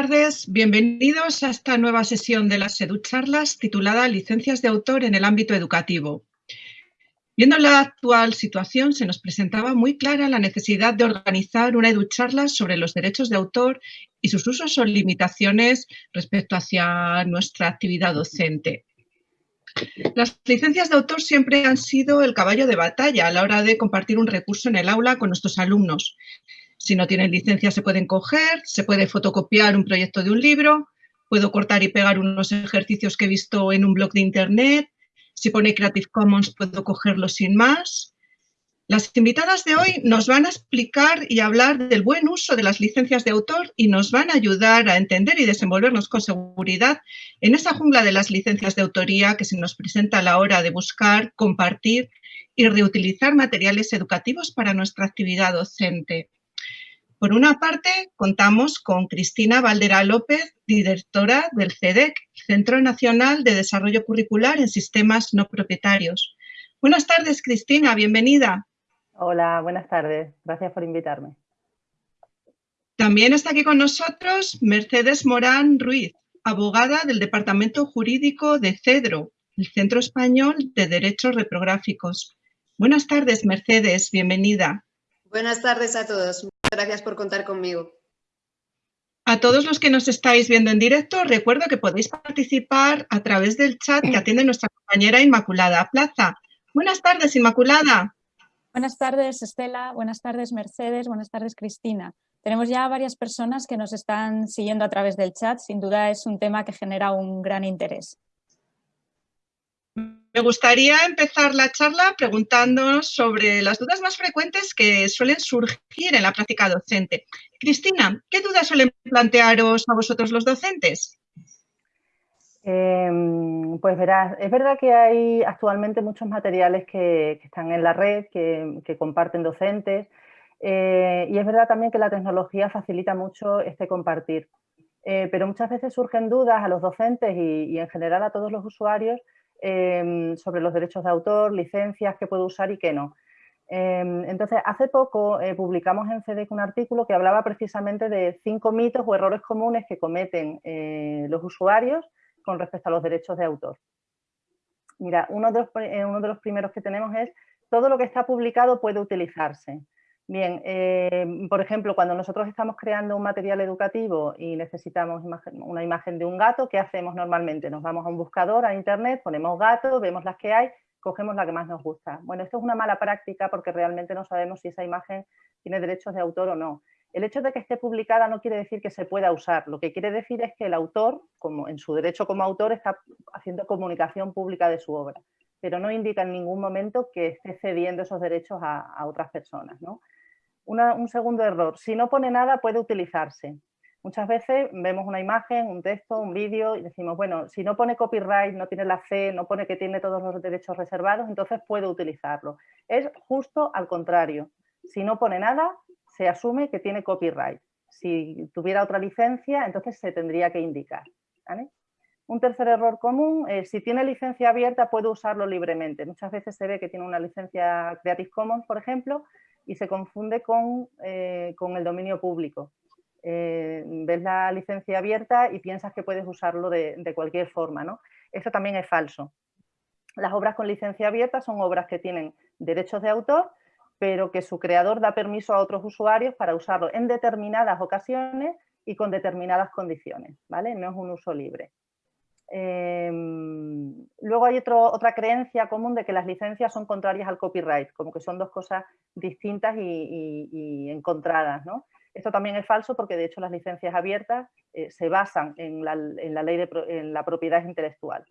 Tardes, bienvenidos a esta nueva sesión de las EduCharlas titulada Licencias de autor en el ámbito educativo. Viendo la actual situación, se nos presentaba muy clara la necesidad de organizar una EduCharla sobre los derechos de autor y sus usos o limitaciones respecto hacia nuestra actividad docente. Las licencias de autor siempre han sido el caballo de batalla a la hora de compartir un recurso en el aula con nuestros alumnos si no tienen licencia se pueden coger, se puede fotocopiar un proyecto de un libro, puedo cortar y pegar unos ejercicios que he visto en un blog de internet, si pone Creative Commons puedo cogerlo sin más. Las invitadas de hoy nos van a explicar y hablar del buen uso de las licencias de autor y nos van a ayudar a entender y desenvolvernos con seguridad en esa jungla de las licencias de autoría que se nos presenta a la hora de buscar, compartir y reutilizar materiales educativos para nuestra actividad docente. Por una parte, contamos con Cristina Valdera López, directora del CEDEC, Centro Nacional de Desarrollo Curricular en Sistemas No Propietarios. Buenas tardes, Cristina, bienvenida. Hola, buenas tardes. Gracias por invitarme. También está aquí con nosotros Mercedes Morán Ruiz, abogada del Departamento Jurídico de CEDRO, el Centro Español de Derechos Reprográficos. Buenas tardes, Mercedes, bienvenida. Buenas tardes a todos. Gracias por contar conmigo. A todos los que nos estáis viendo en directo, recuerdo que podéis participar a través del chat que atiende nuestra compañera Inmaculada Plaza. Buenas tardes, Inmaculada. Buenas tardes, Estela. Buenas tardes, Mercedes. Buenas tardes, Cristina. Tenemos ya varias personas que nos están siguiendo a través del chat. Sin duda es un tema que genera un gran interés. Me gustaría empezar la charla preguntándonos sobre las dudas más frecuentes que suelen surgir en la práctica docente. Cristina, ¿qué dudas suelen plantearos a vosotros los docentes? Em, pues verás, es verdad que hay actualmente muchos materiales que, están en la red, que, comparten docentes, eh, y es verdad también que la tecnología facilita mucho este compartir. Eh, pero muchas veces surgen dudas a los docentes y en general a todos los usuarios Em, sobre los derechos de autor, licencias, qué puedo usar y qué no. Em, entonces, hace poco eh, publicamos en CEDEC un artículo que hablaba precisamente de cinco mitos o errores comunes que cometen eh, los usuarios con respecto a los derechos de autor. Mira, uno de, los, eh, uno de los primeros que tenemos es todo lo que está publicado puede utilizarse. Bien, eh, por ejemplo, cuando nosotros estamos creando un material educativo y necesitamos una imagen de un gato, ¿qué hacemos normalmente? Nos vamos a un buscador, a internet, ponemos gato, vemos las que hay, cogemos la que más nos gusta. Bueno, esto es una mala práctica porque realmente no sabemos si esa imagen tiene derechos de autor o no. El hecho de que esté publicada no quiere decir que se pueda usar, lo que quiere decir es que el autor, como en su derecho como autor, está haciendo comunicación pública de su obra, pero no indica en ningún momento que esté cediendo esos derechos a otras personas. ¿no? Un segundo error, si no pone nada puede utilizarse. Muchas veces vemos una imagen, un texto, un vídeo y decimos, bueno, si no pone copyright, no tiene la C, no pone que tiene todos los derechos reservados, entonces puedo utilizarlo. Es justo al contrario. Si no pone nada, se asume que tiene copyright. Si tuviera otra licencia, entonces se tendría que indicar. Un tercer error común, es si tiene licencia abierta puede usarlo libremente. Muchas veces se ve que tiene una licencia Creative Commons, por ejemplo, y se confunde con, eh, el dominio público. Eh, ves la licencia abierta y piensas que puedes usarlo de, cualquier forma. ¿no? Eso también es falso. Las obras con licencia abierta son obras que tienen derechos de autor, pero que su creador da permiso a otros usuarios para usarlo en determinadas ocasiones y con determinadas condiciones. ¿vale? No es un uso libre. Em, luego hay otra creencia común de que las licencias son contrarias al copyright, como que son dos cosas distintas y, encontradas. ¿no? Esto también es falso porque de hecho las licencias abiertas eh, se basan en la, ley de la propiedad intelectual.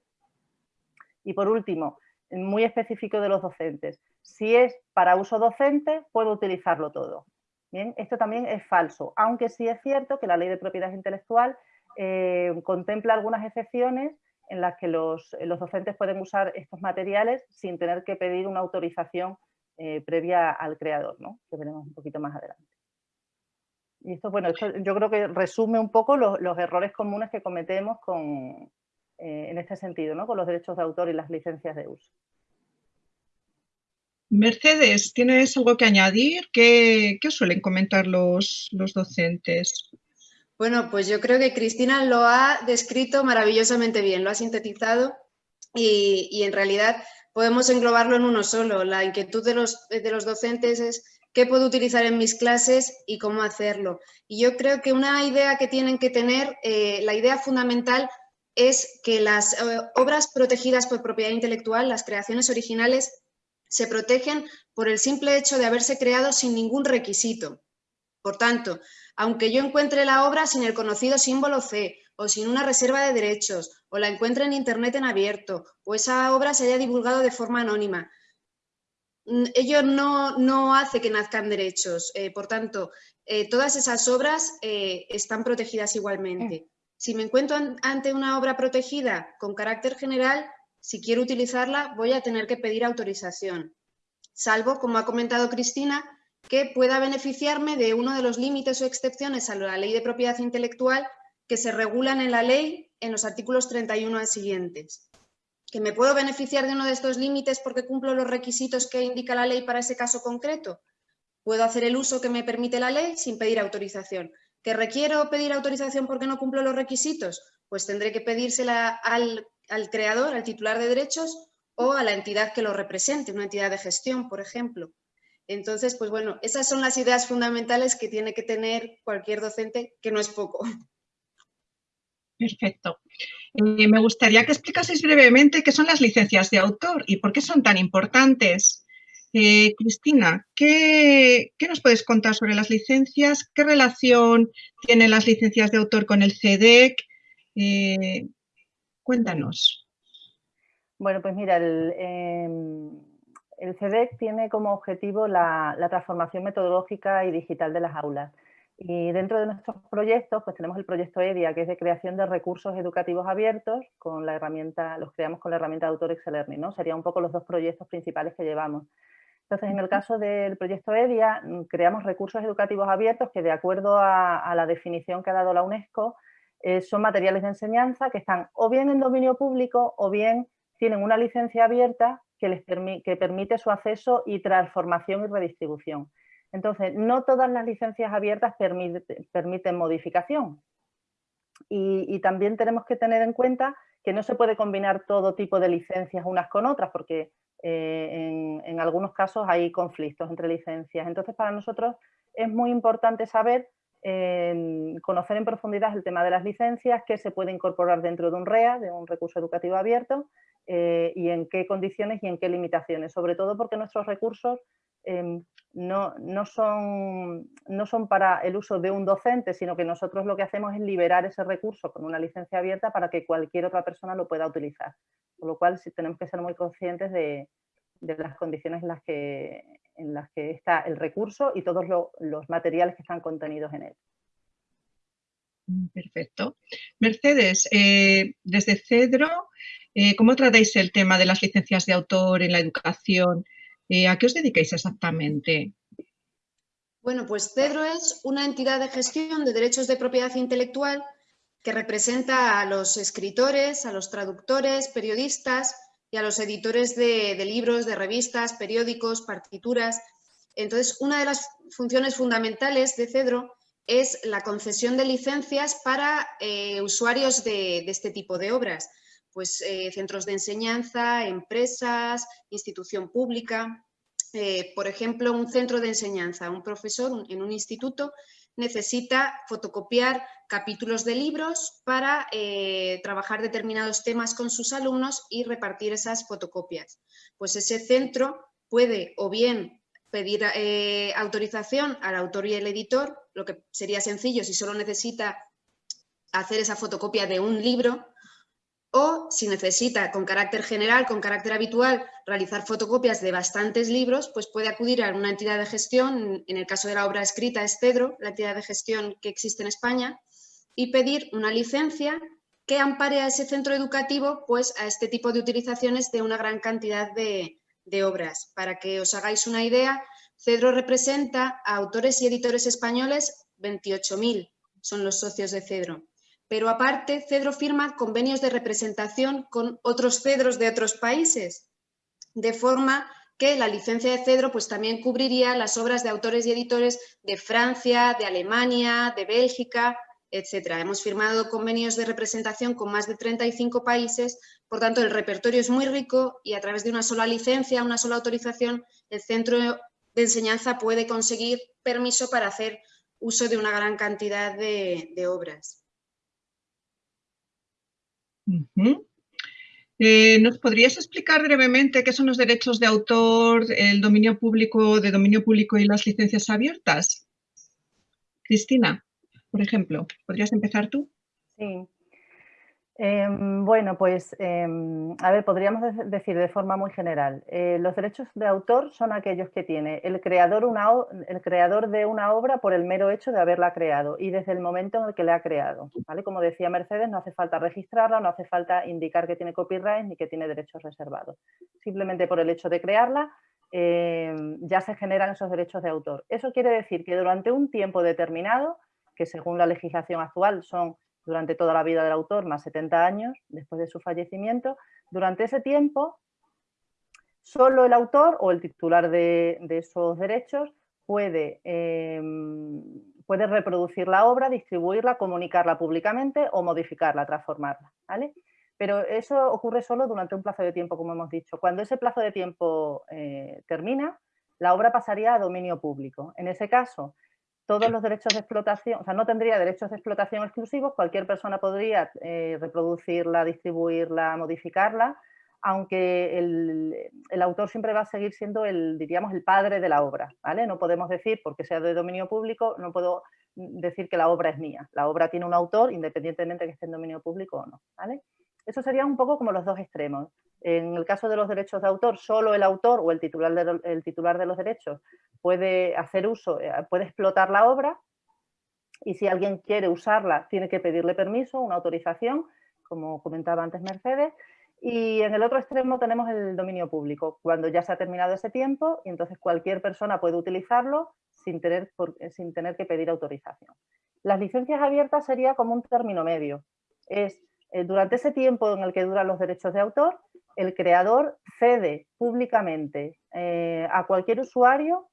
Y por último, muy específico de los docentes, si es para uso docente puedo utilizarlo todo. Bien, esto también es falso, aunque sí es cierto que la ley de propiedad intelectual eh, contempla algunas excepciones en las que los, docentes pueden usar estos materiales sin tener que pedir una autorización eh, previa al creador, ¿no? que veremos un poquito más adelante. Y esto, bueno, yo creo que resume un poco los, errores comunes que cometemos con, eh, en este sentido, ¿no? con los derechos de autor y las licencias de uso. Mercedes, ¿tienes algo que añadir? ¿Qué, qué suelen comentar los, los docentes? Bueno, pues yo creo que Cristina lo ha descrito maravillosamente bien, lo ha sintetizado y, en realidad podemos englobarlo en uno solo. La inquietud de los, de los docentes es qué puedo utilizar en mis clases y cómo hacerlo. Y yo creo que una idea que tienen que tener, eh, la idea fundamental es que las eh, obras protegidas por propiedad intelectual, las creaciones originales, se protegen por el simple hecho de haberse creado sin ningún requisito. Por tanto, aunque yo encuentre la obra sin el conocido símbolo C o sin una reserva de derechos, o la encuentre en Internet en abierto, o esa obra se haya divulgado de forma anónima, mm, ello no, hace que nazcan derechos. Eh, por tanto, eh, todas esas obras eh, están protegidas igualmente. Si me encuentro ante una obra protegida con carácter general, si quiero utilizarla voy a tener que pedir autorización. Salvo, como ha comentado Cristina, que pueda beneficiarme de uno de los límites o excepciones a la ley de propiedad intelectual que se regulan en la ley en los artículos 31 al siguientes. ¿Que me puedo beneficiar de uno de estos límites porque cumplo los requisitos que indica la ley para ese caso concreto? Puedo hacer el uso que me permite la ley sin pedir autorización. ¿Que requiero pedir autorización porque no cumplo los requisitos? Pues tendré que pedírsela al, al creador, al titular de derechos o a la entidad que lo represente, una entidad de gestión, por ejemplo. Entonces, pues bueno, esas son las ideas fundamentales que tiene que tener cualquier docente, que no es poco. Perfecto. Eh, me gustaría que explicaseis brevemente qué son las licencias de autor y por qué son tan importantes. Eh, Cristina, ¿qué, nos puedes contar sobre las licencias? ¿Qué relación tienen las licencias de autor con el CEDEC? Eh, cuéntanos. Bueno, pues mira, el, em, el CEDEC tiene como objetivo la, transformación metodológica y digital de las aulas. Y dentro de nuestros proyectos, pues tenemos el proyecto EDIA, que es de creación de recursos educativos abiertos, con la herramienta, los creamos con la herramienta de Autor Learning, ¿no? Serían un poco los dos proyectos principales que llevamos. Entonces, en el caso del proyecto EDIA, creamos recursos educativos abiertos que, de acuerdo a, la definición que ha dado la UNESCO, eh, son materiales de enseñanza que están o bien en dominio público o bien tienen una licencia abierta que, les que permite su acceso y transformación y redistribución. Entonces, no todas las licencias abiertas permiten modificación. Y, también tenemos que tener en cuenta que no se puede combinar todo tipo de licencias unas con otras, porque eh, en, algunos casos hay conflictos entre licencias. Entonces, para nosotros es muy importante saber, conocer en profundidad el tema de las licencias, qué se puede incorporar dentro de un REA, de un recurso educativo abierto, eh, y en qué condiciones y en qué limitaciones, sobre todo porque nuestros recursos em, no, son, no son para el uso de un docente, sino que nosotros lo que hacemos es liberar ese recurso con una licencia abierta para que cualquier otra persona lo pueda utilizar. Con lo cual sí tenemos que ser muy conscientes de, las condiciones en las, que, en las que está el recurso y todos los materiales que están contenidos en él. Perfecto. Mercedes, eh, desde Cedro, eh, ¿Cómo tratáis el tema de las licencias de autor en la educación? Eh, ¿A qué os dedicáis exactamente? Bueno, pues Cedro es una entidad de gestión de derechos de propiedad intelectual que representa a los escritores, a los traductores, periodistas y a los editores de, libros, de revistas, periódicos, partituras. Entonces, una de las funciones fundamentales de Cedro es la concesión de licencias para eh, usuarios de, este tipo de obras pues, eh, centros de enseñanza, empresas, institución pública. Eh, por ejemplo, un centro de enseñanza, un profesor en un instituto necesita fotocopiar capítulos de libros para trabajar determinados temas con sus alumnos y repartir esas fotocopias. Pues ese centro puede o bien pedir autorización al autor y el editor, lo que sería sencillo si solo necesita hacer esa fotocopia de un libro, o si necesita con carácter general, con carácter habitual, realizar fotocopias de bastantes libros, pues puede acudir a una entidad de gestión, en el caso de la obra escrita es Cedro, la entidad de gestión que existe en España, y pedir una licencia que ampare a ese centro educativo pues, a este tipo de utilizaciones de una gran cantidad de, de obras. Para que os hagáis una idea, Cedro representa a autores y editores españoles 28.000, son los socios de Cedro pero aparte Cedro firma convenios de representación con otros Cedros de otros países, de forma que la licencia de Cedro pues, también cubriría las obras de autores y editores de Francia, de Alemania, de Bélgica etcétera. Hemos firmado convenios de representación con más de 35 países, por tanto el repertorio es muy rico y a través de una sola licencia, una sola autorización, el centro de enseñanza puede conseguir permiso para hacer uso de una gran cantidad de, obras. Eh, ¿Nos podrías explicar brevemente qué son los derechos de autor, el dominio público, de dominio público y las licencias abiertas? Cristina, por ejemplo, ¿podrías empezar tú? Sí. Em, bueno, pues, em, a ver, podríamos decir de forma muy general, eh, los derechos de autor son aquellos que tiene el creador, el creador de una obra por el mero hecho de haberla creado y desde el momento en el que la ha creado, ¿vale? Como decía Mercedes, no hace falta registrarla, no hace falta indicar que tiene copyright ni que tiene derechos reservados. Simplemente por el hecho de crearla em, ya se generan esos derechos de autor. Eso quiere decir que durante un tiempo determinado, que según la legislación actual son durante toda la vida del autor, más 70 años después de su fallecimiento. Durante ese tiempo, solo el autor o el titular de, esos derechos puede, em, puede, reproducir la obra, distribuirla, comunicarla públicamente o modificarla, transformarla. ¿vale? Pero eso ocurre solo durante un plazo de tiempo, como hemos dicho. Cuando ese plazo de tiempo eh, termina, la obra pasaría a dominio público. En ese caso, todos los derechos de explotación, o sea, no tendría derechos de explotación exclusivos, cualquier persona podría eh, reproducirla, distribuirla, modificarla, aunque el, autor siempre va a seguir siendo el, diríamos, el padre de la obra, ¿vale? No podemos decir, porque sea de dominio público, no puedo decir que la obra es mía. La obra tiene un autor, independientemente de que esté en dominio público o no, ¿vale? Eso sería un poco como los dos extremos. En el caso de los derechos de autor, solo el autor o el titular de, titular de los derechos puede hacer uso, eh, puede explotar la obra y si alguien quiere usarla tiene que pedirle permiso, una autorización, como comentaba antes Mercedes, y en el otro extremo tenemos el dominio público, cuando ya se ha terminado ese tiempo y entonces cualquier persona puede utilizarlo sin tener, eh, sin tener que pedir autorización. Las licencias abiertas sería como un término medio. Es eh, durante ese tiempo en el que duran los derechos de autor, el creador cede públicamente a cualquier usuario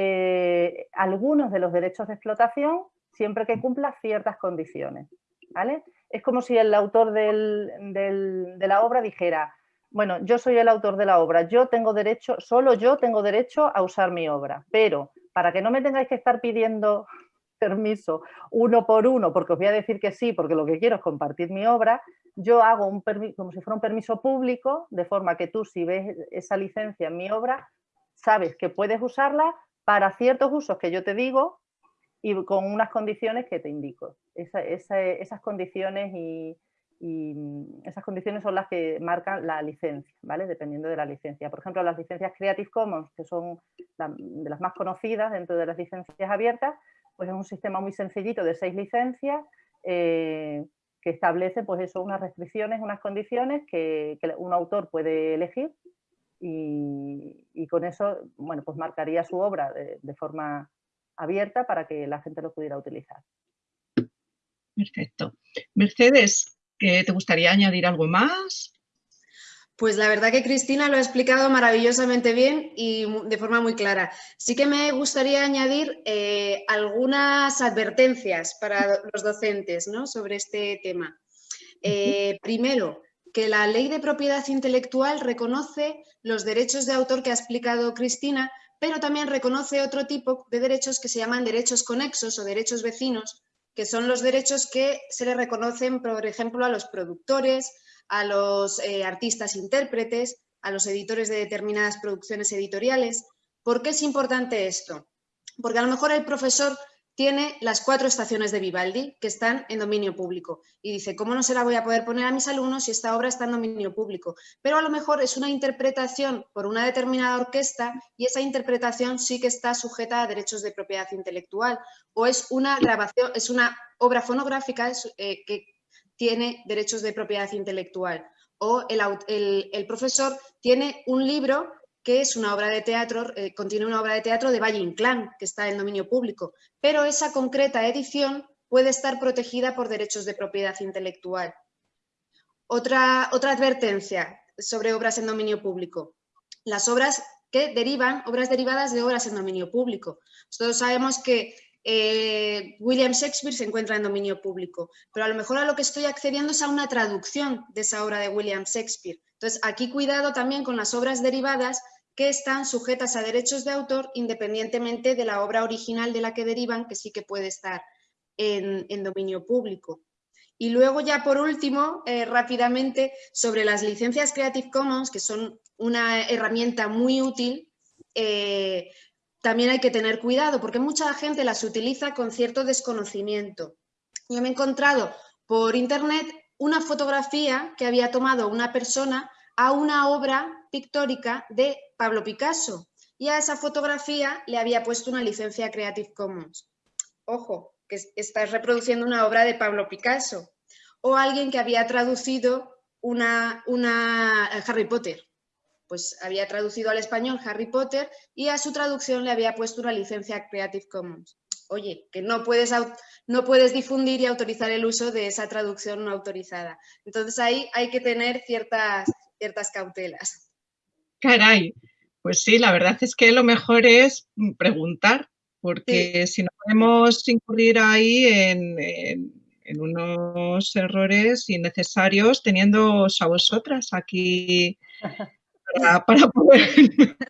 eh, algunos de los derechos de explotación siempre que cumpla ciertas condiciones. ¿vale? Es como si el autor de la obra dijera, bueno, yo soy el autor de la obra, yo tengo derecho, solo yo tengo derecho a usar mi obra, pero para que no me tengáis que estar pidiendo permiso uno por uno, porque os voy a decir que sí, porque lo que quiero es compartir mi obra, yo hago un permiso, como si fuera un permiso público, de forma que tú si ves esa licencia en mi obra, sabes que puedes usarla para ciertos usos que yo te digo y con unas condiciones que te indico. esas condiciones y, esas condiciones son las que marcan la licencia, ¿vale? Dependiendo de la licencia. Por ejemplo, las licencias Creative Commons, que son de las más conocidas dentro de las licencias abiertas, pues es un sistema muy sencillito de seis licencias eh, que establece pues eso, unas restricciones, unas condiciones que un autor puede elegir y, con eso, bueno, pues marcaría su obra de, forma abierta para que la gente lo pudiera utilizar. Perfecto. Mercedes, ¿te gustaría añadir algo más? Pues la verdad que Cristina lo ha explicado maravillosamente bien y de forma muy clara. Sí que me gustaría añadir eh, algunas advertencias para los docentes ¿no? sobre este tema. Eh, primero, que la ley de propiedad intelectual reconoce los derechos de autor que ha explicado Cristina, pero también reconoce otro tipo de derechos que se llaman derechos conexos o derechos vecinos, que son los derechos que se le reconocen, por ejemplo, a los productores, a los eh, artistas intérpretes, a los editores de determinadas producciones editoriales. ¿Por qué es importante esto? Porque a lo mejor el profesor tiene las cuatro estaciones de Vivaldi que están en dominio público. Y dice, ¿cómo no se la voy a poder poner a mis alumnos si esta obra está en dominio público? Pero a lo mejor es una interpretación por una determinada orquesta y esa interpretación sí que está sujeta a derechos de propiedad intelectual. O es una grabación, es una obra fonográfica eh, que tiene derechos de propiedad intelectual. O el profesor tiene un libro que es una obra de teatro, eh, contiene una obra de teatro de Valle Inclán, que está en dominio público, pero esa concreta edición puede estar protegida por derechos de propiedad intelectual. Otra, otra advertencia sobre obras en dominio público. Las obras que derivan, obras derivadas de obras en dominio público. Todos sabemos que eh, William Shakespeare se encuentra en dominio público, pero a lo mejor a lo que estoy accediendo es a una traducción de esa obra de William Shakespeare. Entonces, aquí cuidado también con las obras derivadas que están sujetas a derechos de autor independientemente de la obra original de la que derivan, que sí que puede estar en, dominio público. Y luego ya por último, eh, rápidamente, sobre las licencias Creative Commons, que son una herramienta muy útil, eh, también hay que tener cuidado porque mucha gente las utiliza con cierto desconocimiento. Yo me he encontrado por internet una fotografía que había tomado una persona a una obra pictórica de Pablo Picasso y a esa fotografía le había puesto una licencia Creative Commons. Ojo, que estás reproduciendo una obra de Pablo Picasso. O alguien que había traducido una, una Harry Potter pues había traducido al español Harry Potter y a su traducción le había puesto una licencia Creative Commons. Oye, que no puedes, no puedes difundir y autorizar el uso de esa traducción no autorizada. Entonces ahí hay que tener ciertas, ciertas cautelas. Caray, pues sí, la verdad es que lo mejor es preguntar, porque si no podemos incurrir ahí en, en unos errores innecesarios teniendo a vosotras aquí para, poder...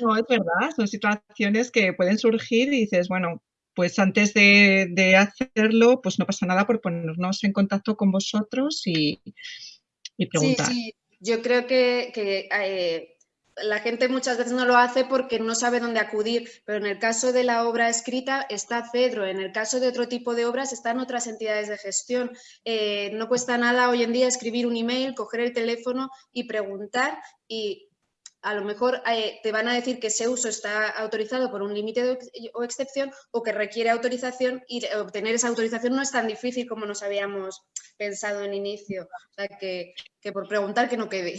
no, es verdad, son situaciones que pueden surgir y dices, bueno, pues antes de, hacerlo, pues no pasa nada por ponernos en contacto con vosotros y, preguntar. Sí, sí, yo creo que, eh, la gente muchas veces no lo hace porque no sabe dónde acudir, pero en el caso de la obra escrita está Cedro, en el caso de otro tipo de obras están otras entidades de gestión. Eh, no cuesta nada hoy en día escribir un email, coger el teléfono y preguntar y a lo mejor eh, te van a decir que ese uso está autorizado por un límite o excepción o que requiere autorización y obtener esa autorización no es tan difícil como nos habíamos pensado en inicio. O sea, que, que por preguntar que no quede.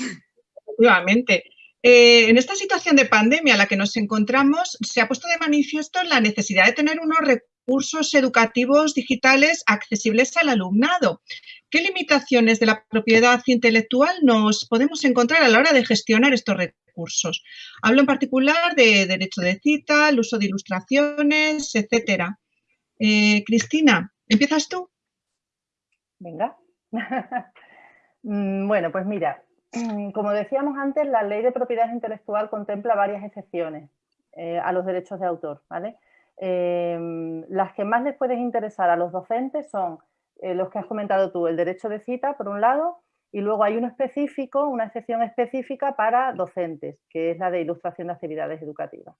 Efectivamente. Eh, en esta situación de pandemia en la que nos encontramos, se ha puesto de manifiesto la necesidad de tener unos recursos educativos digitales accesibles al alumnado. ¿Qué limitaciones de la propiedad intelectual nos podemos encontrar a la hora de gestionar estos recursos? Hablo en particular de derecho de cita, el uso de ilustraciones, etcétera. Eh, Cristina, ¿empiezas tú? Venga. Mm, bueno, pues mira, como decíamos antes, la ley de propiedad intelectual contempla varias excepciones eh, a los derechos de autor. Em, las que más les pueden interesar a los docentes son eh, los que has comentado tú, el derecho de cita, por un lado, y luego hay uno específico, una excepción específica para docentes, que es la de ilustración de actividades educativas.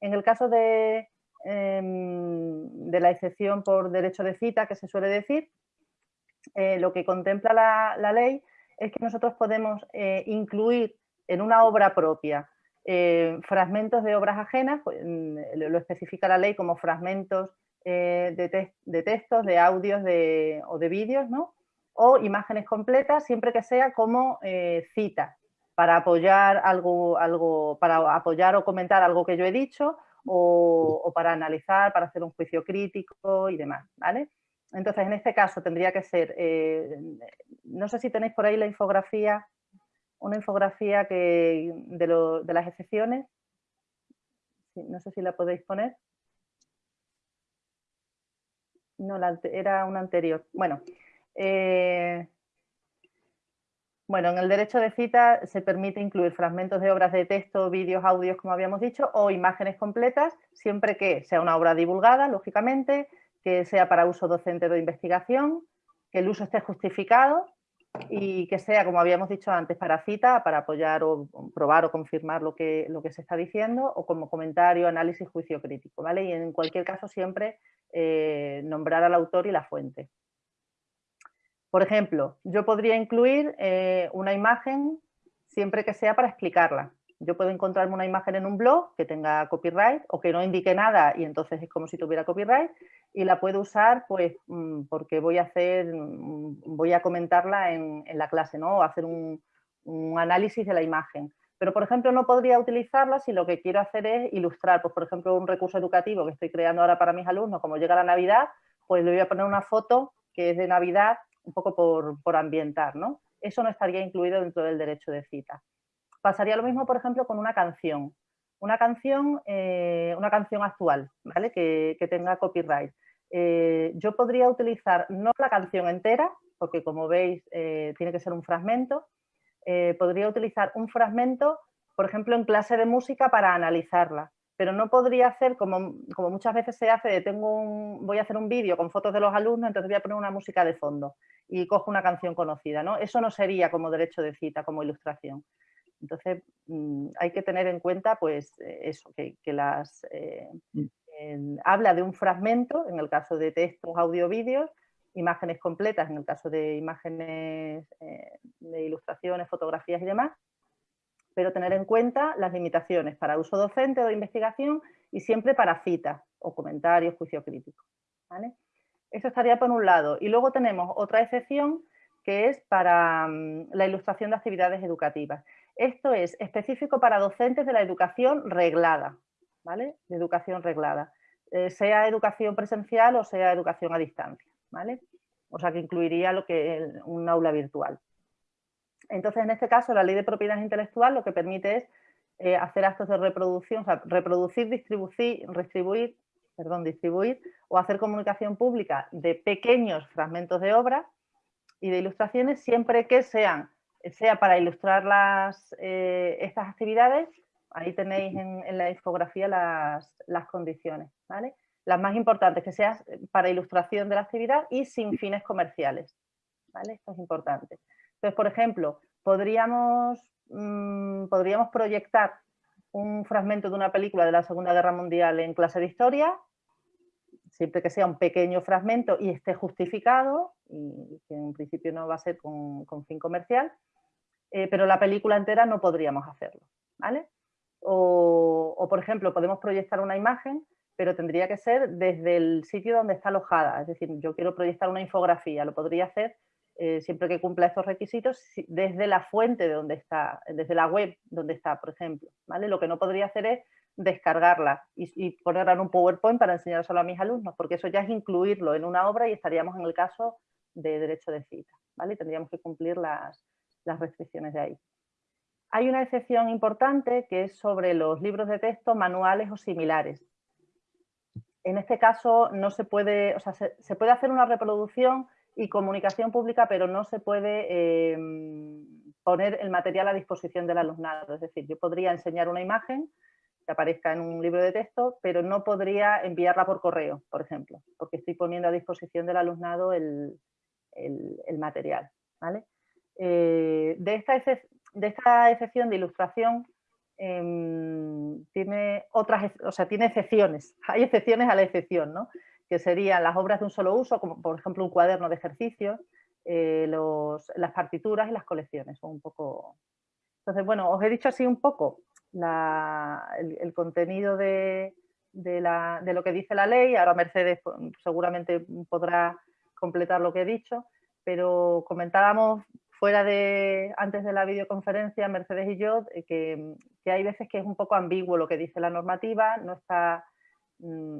En el caso de, em, de, la excepción por derecho de cita, que se suele decir, eh, lo que contempla la ley es que nosotros podemos eh, incluir en una obra propia eh, fragmentos de obras ajenas, pues, mm, lo especifica la ley como fragmentos eh, de, textos, de audios o de vídeos, ¿no? o imágenes completas, siempre que sea como cita, para apoyar algo, algo, para apoyar o comentar algo que yo he dicho, o, o para analizar, para hacer un juicio crítico y demás, ¿vale? Entonces, en este caso tendría que ser, eh, no sé si tenéis por ahí la infografía, una infografía que, de, las excepciones. no sé si la podéis poner. No, era una anterior. Bueno, eh, bueno, en el derecho de cita se permite incluir fragmentos de obras de texto, vídeos, audios, como habíamos dicho, o imágenes completas, siempre que sea una obra divulgada, lógicamente, que sea para uso docente de investigación, que el uso esté justificado y que sea, como habíamos dicho antes, para cita, para apoyar o probar o confirmar lo que, lo que se está diciendo, o como comentario, análisis, juicio crítico, ¿vale? Y en cualquier caso siempre eh, nombrar al autor y la fuente. Por ejemplo, yo podría incluir eh, una imagen siempre que sea para explicarla. Yo puedo encontrarme una imagen en un blog que tenga copyright o que no indique nada y entonces es como si tuviera copyright y la puedo usar pues mm, porque voy a hacer, mm, voy a comentarla en, la clase, ¿no? O hacer un, análisis de la imagen. Pero, por ejemplo, no podría utilizarla si lo que quiero hacer es ilustrar, pues, por ejemplo, un recurso educativo que estoy creando ahora para mis alumnos, como llega la Navidad, pues le voy a poner una foto que es de Navidad, un poco por, por ambientar, ¿no? Eso no estaría incluido dentro del derecho de cita. Pasaría lo mismo, por ejemplo, con una canción. una canción, eh, una canción actual, ¿vale? Que, tenga copyright. Eh, yo podría utilizar no la canción entera, porque como veis tiene que ser un fragmento, podría utilizar un fragmento, por ejemplo, en clase de música para analizarla pero no podría hacer como, como muchas veces se hace, tengo un, voy a hacer un vídeo con fotos de los alumnos, entonces voy a poner una música de fondo y cojo una canción conocida, ¿no? Eso no sería como derecho de cita, como ilustración. Entonces mm, hay que tener en cuenta pues eh, eso, que, las, eh, habla de un fragmento, en el caso de textos, audio, vídeos, imágenes completas, en el caso de imágenes eh, de ilustraciones, fotografías y demás, pero tener en cuenta las limitaciones para uso docente o de investigación y siempre para citas o comentarios, juicio crítico. Eso estaría por un lado. Y luego tenemos otra excepción que es para mm, la ilustración de actividades educativas. Esto es específico para docentes de la educación reglada, ¿vale? De educación reglada, eh, sea educación presencial o sea educación a distancia, ¿vale? O sea que incluiría lo que un aula virtual. Entonces, en este caso, la ley de propiedad intelectual lo que permite es eh, hacer actos de reproducción, o sea, reproducir, distribuir, distribuir, perdón, distribuir o hacer comunicación pública de pequeños fragmentos de obra y de ilustraciones siempre que sean, sea para ilustrar las, eh, estas actividades, ahí tenéis en, la infografía las, las condiciones, ¿vale? Las más importantes, que sea para ilustración de la actividad y sin fines comerciales, ¿vale? Esto es importante. Entonces, por ejemplo, podríamos, mm, podríamos proyectar un fragmento de una película de la Segunda Guerra Mundial en clase de historia, siempre que sea un pequeño fragmento y esté justificado, y que en principio no va a ser con, fin comercial, eh, pero la película entera no podríamos hacerlo, ¿vale? O, por ejemplo, podemos proyectar una imagen, pero tendría que ser desde el sitio donde está alojada, es decir, yo quiero proyectar una infografía, lo podría hacer eh, siempre que cumpla estos requisitos, desde la fuente de donde está, desde la web donde está, por ejemplo. ¿vale? Lo que no podría hacer es descargarla y, ponerla en un PowerPoint para enseñárselo a mis alumnos, porque eso ya es incluirlo en una obra y estaríamos en el caso de derecho de cita. ¿vale? tendríamos que cumplir las restricciones de ahí. Hay una excepción importante que es sobre los libros de texto manuales o similares. En este caso no se puede, o sea, se puede hacer una reproducción y comunicación pública, pero no se puede em, poner el material a disposición del alumnado. Es decir, yo podría enseñar una imagen que aparezca en un libro de texto, pero no podría enviarla por correo, por ejemplo, porque estoy poniendo a disposición del alumnado el, material. Eh, de, esta de esta excepción de ilustración em, tiene otras, o sea, tiene excepciones, hay excepciones a la excepción, ¿no? que serían las obras de un solo uso, como por ejemplo un cuaderno de ejercicios, eh, las partituras y las colecciones. Un poco... Entonces, bueno, os he dicho así un poco el, contenido de, lo que dice la ley. Ahora Mercedes pues, seguramente podrá completar lo que he dicho, pero comentábamos fuera de, antes de la videoconferencia, Mercedes y yo, eh, que, que hay veces que es un poco ambiguo lo que dice la normativa, no está mm,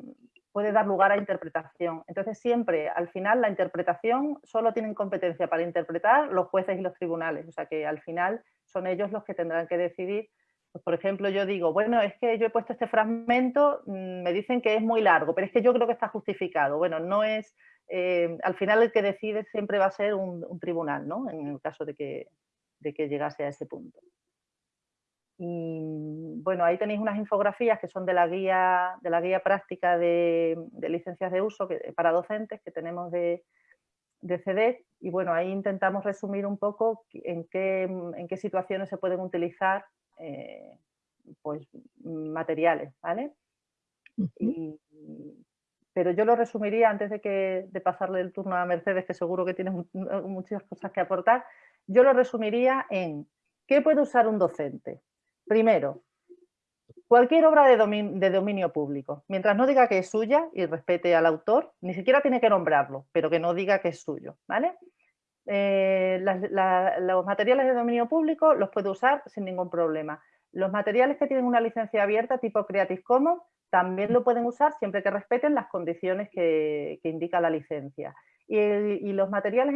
puede dar lugar a interpretación. Entonces siempre, al final, la interpretación solo tienen competencia para interpretar los jueces y los tribunales, o sea que al final son ellos los que tendrán que decidir. Pues, por ejemplo, yo digo, bueno, es que yo he puesto este fragmento, mm, me dicen que es muy largo, pero es que yo creo que está justificado. Bueno, no es, eh, al final el que decide siempre va a ser un, tribunal, ¿no? En el caso de que, de que llegase a ese punto. Y bueno, ahí tenéis unas infografías que son de la guía, de la guía práctica de, licencias de uso para docentes que tenemos de, de CEDEC y bueno, ahí intentamos resumir un poco en qué, en qué situaciones se pueden utilizar eh, pues, materiales, ¿vale? Pero yo lo resumiría antes de, que, de pasarle el turno a Mercedes, que seguro que tiene muchas cosas que aportar, yo lo resumiría en ¿qué puede usar un docente? Primero, cualquier obra de dominio, público, mientras no diga que es suya y respete al autor, ni siquiera tiene que nombrarlo, pero que no diga que es suyo, ¿vale? Eh, los materiales de dominio público los puede usar sin ningún problema. Los materiales que tienen una licencia abierta tipo Creative Commons también lo pueden usar siempre que respeten las condiciones que, indica la licencia. Y, los materiales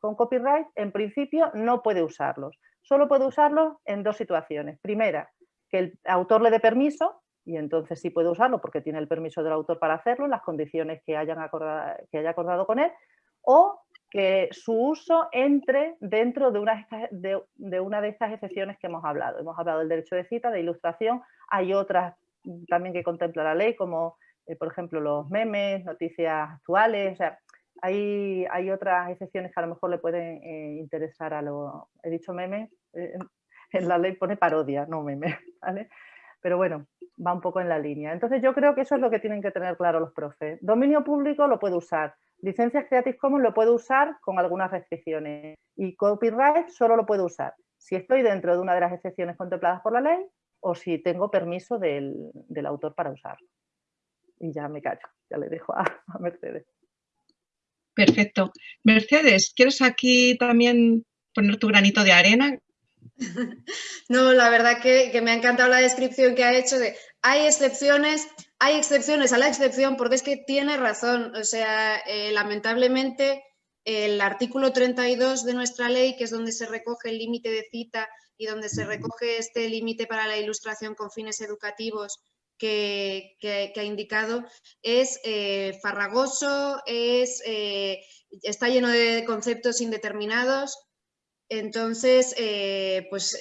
con copyright, en principio, no puede usarlos. Solo puede usarlos en dos situaciones. Primera, que el autor le dé permiso y entonces sí puede usarlo porque tiene el permiso del autor para hacerlo, las condiciones que, hayan acordado, que haya acordado con él, o que su uso entre dentro de una, de, estas excepciones que hemos hablado. Hemos hablado del derecho de cita, de ilustración, hay otras también que contempla la ley, como eh, por ejemplo los memes, noticias actuales, o sea, hay, hay, otras excepciones que a lo mejor le pueden eh, interesar a lo... He dicho memes, eh, en la ley pone parodia, no memes, ¿vale? Pero bueno, va un poco en la línea. Entonces yo creo que eso es lo que tienen que tener claro los profes. Dominio público lo puede usar, licencias Creative Commons lo puedo usar con algunas restricciones y copyright solo lo puedo usar si estoy dentro de una de las excepciones contempladas por la ley o si tengo permiso del, autor para usarlo. Y ya me callo, ya le dejo a, Mercedes. Perfecto. Mercedes, ¿quieres aquí también poner tu granito de arena? No, la verdad que, me ha encantado la descripción que ha hecho de hay excepciones, hay excepciones a la excepción, porque es que tiene razón. O sea, eh, lamentablemente el artículo 32 de nuestra ley, que es donde se recoge el límite de cita y donde se recoge este límite para la ilustración con fines educativos que, ha indicado, es eh, farragoso, es, eh, está lleno de conceptos indeterminados. Entonces, pues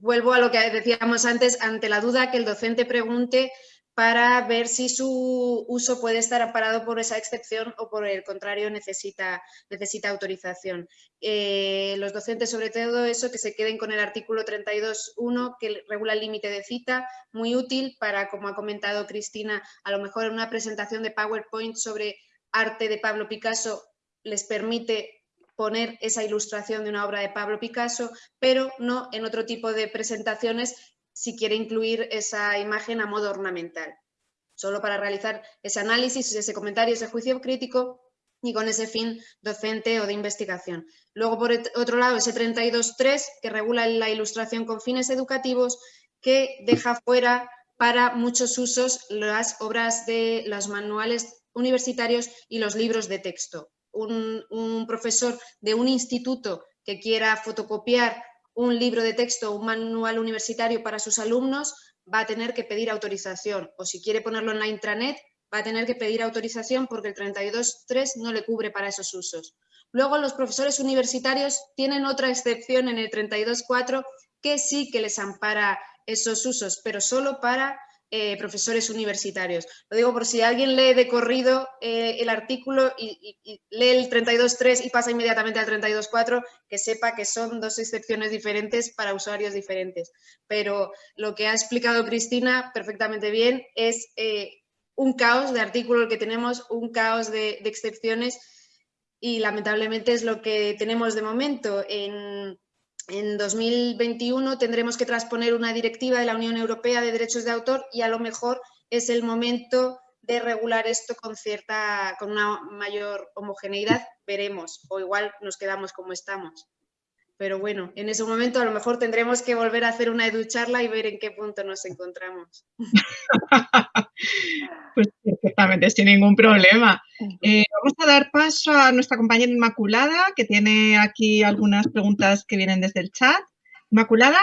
vuelvo a lo que decíamos antes, ante la duda que el docente pregunte para ver si su uso puede estar amparado por esa excepción o por el contrario necesita, necesita autorización. Eh, los docentes, sobre todo eso, que se queden con el artículo 32.1 que regula el límite de cita, muy útil para, como ha comentado Cristina, a lo mejor en una presentación de PowerPoint sobre arte de Pablo Picasso les permite poner esa ilustración de una obra de Pablo Picasso, pero no en otro tipo de presentaciones si quiere incluir esa imagen a modo ornamental, solo para realizar ese análisis, ese comentario, ese juicio crítico y con ese fin docente o de investigación. Luego, por otro lado, ese 32.3 que regula la ilustración con fines educativos que deja fuera para muchos usos las obras de los manuales universitarios y los libros de texto. Un, un profesor de un instituto que quiera fotocopiar un libro de texto o un manual universitario para sus alumnos, va a tener que pedir autorización. O si quiere ponerlo en la intranet, va a tener que pedir autorización porque el 32.3 no le cubre para esos usos. Luego los profesores universitarios tienen otra excepción en el 32.4 que sí que les ampara esos usos, pero solo para eh, profesores universitarios. Lo digo por si alguien lee de corrido eh, el artículo y, lee el 32.3 y pasa inmediatamente al 32.4, que sepa que son dos excepciones diferentes para usuarios diferentes. Pero lo que ha explicado Cristina perfectamente bien es eh, un caos de artículo el que tenemos, un caos de, de excepciones y lamentablemente es lo que tenemos de momento. En, en 2021 tendremos que transponer una directiva de la Unión Europea de Derechos de Autor y a lo mejor es el momento de regular esto con cierta, con una mayor homogeneidad, veremos, o igual nos quedamos como estamos. Pero bueno, en ese momento a lo mejor tendremos que volver a hacer una educharla y ver en qué punto nos encontramos. pues perfectamente, sin ningún problema. Eh, vamos a dar paso a nuestra compañera Inmaculada, que tiene aquí algunas preguntas que vienen desde el chat. Inmaculada.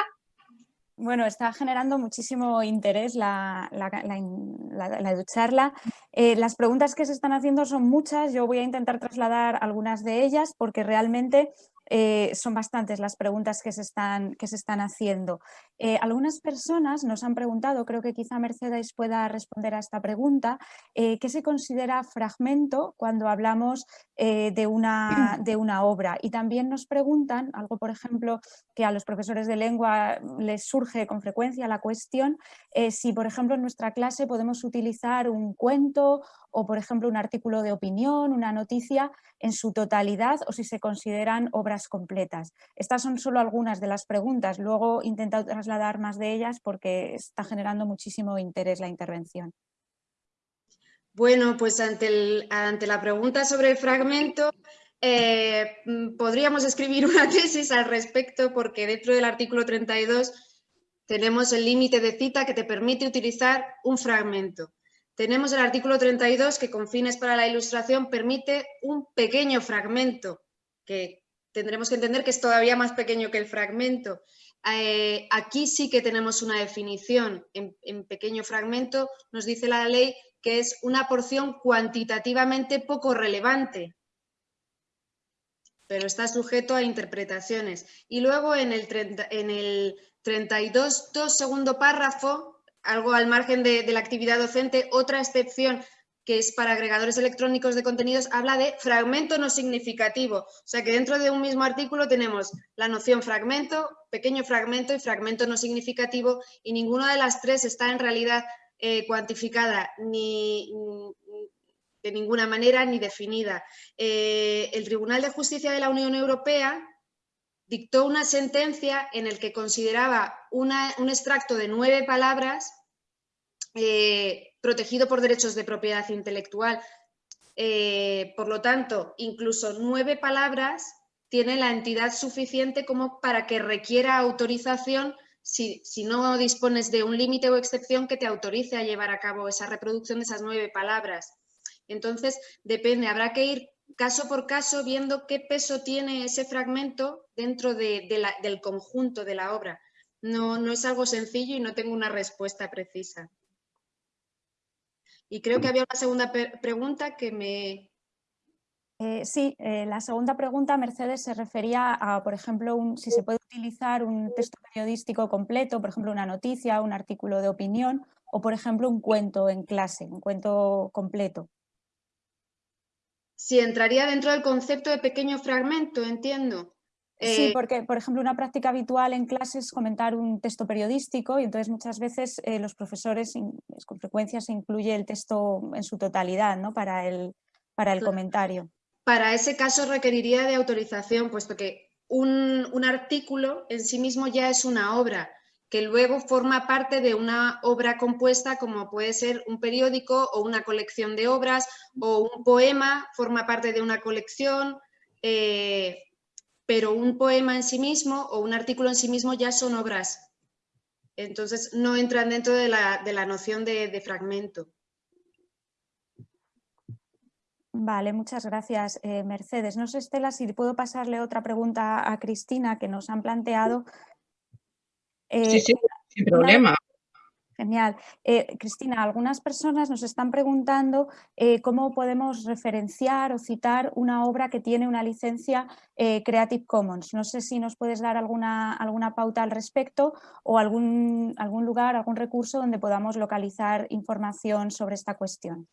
Bueno, está generando muchísimo interés la, la, la, eh, las preguntas que se están haciendo son muchas, yo voy a intentar trasladar algunas de ellas porque realmente eh, son bastantes las preguntas que se están, que se están haciendo. Eh, algunas personas nos han preguntado, creo que quizá Mercedes pueda responder a esta pregunta, eh, ¿qué se considera fragmento cuando hablamos de, una, de una obra? Y también nos preguntan, algo por ejemplo que a los profesores de lengua les surge con frecuencia la cuestión, si por ejemplo en nuestra clase podemos utilizar un cuento o por ejemplo un artículo de opinión, una noticia en su totalidad o si se consideran obras completas. Estas son solo algunas de las preguntas, luego intento trasladar más de ellas porque está generando muchísimo interés la intervención. Bueno, pues ante, la pregunta sobre el fragmento, eh, podríamos escribir una tesis al respecto porque dentro del artículo 32 tenemos el límite de cita que te permite utilizar un fragmento. Tenemos el artículo 32 que con fines para la ilustración permite un pequeño fragmento, que tendremos que entender que es todavía más pequeño que el fragmento. eh, aquí sí que tenemos una definición en, pequeño fragmento, nos dice la ley que es una porción cuantitativamente poco relevante, pero está sujeto a interpretaciones. Y luego en el, en el 32, segundo párrafo, algo al margen de, la actividad docente, otra excepción que es para agregadores electrónicos de contenidos, habla de fragmento no significativo. O sea que dentro de un mismo artículo tenemos la noción fragmento, pequeño fragmento y fragmento no significativo y ninguna de las tres está en realidad eh, cuantificada ni, de ninguna manera ni definida. Eh, el Tribunal de Justicia de la Unión Europea dictó una sentencia en el que consideraba un extracto de nueve palabras eh, protegido por derechos de propiedad intelectual. Eh, por lo tanto, incluso nueve palabras tiene la entidad suficiente como para que requiera autorización si, no dispones de un límite o excepción que te autorice a llevar a cabo esa reproducción de esas nueve palabras. Entonces, depende, habrá que ir caso por caso viendo qué peso tiene ese fragmento dentro del conjunto de la obra. No, no es algo sencillo y no tengo una respuesta precisa. Y creo que había una segunda pregunta que me... Eh, sí, eh, la segunda pregunta, Mercedes, se refería a, por ejemplo, si se puede utilizar un texto periodístico completo, por ejemplo, una noticia, un artículo de opinión, o, por ejemplo, un cuento en clase, un cuento completo. Sí, entraría dentro del concepto de pequeño fragmento, entiendo. Sí, eh, porque, por ejemplo, una práctica habitual en clase es comentar un texto periodístico y entonces muchas veces eh, los profesores con frecuencia se incluye el texto en su totalidad ¿no? para, el, para el comentario. Para ese caso requeriría de autorización, puesto que un, un artículo en sí mismo ya es una obra que luego forma parte de una obra compuesta como puede ser un periódico o una colección de obras o un poema, forma parte de una colección, eh, pero un poema en sí mismo o un artículo en sí mismo ya son obras. Entonces no entran dentro de la, noción de, fragmento. Vale, muchas gracias, eh, Mercedes. No sé, Estela, si puedo pasarle otra pregunta a Cristina que nos han planteado. sí, sí, eh, sin problema. Genial. Eh, Cristina, algunas personas nos están preguntando eh, cómo podemos referenciar o citar una obra que tiene una licencia eh, Creative Commons. No sé si nos puedes dar alguna, alguna pauta al respecto o algún, algún lugar, algún recurso donde podamos localizar información sobre esta cuestión.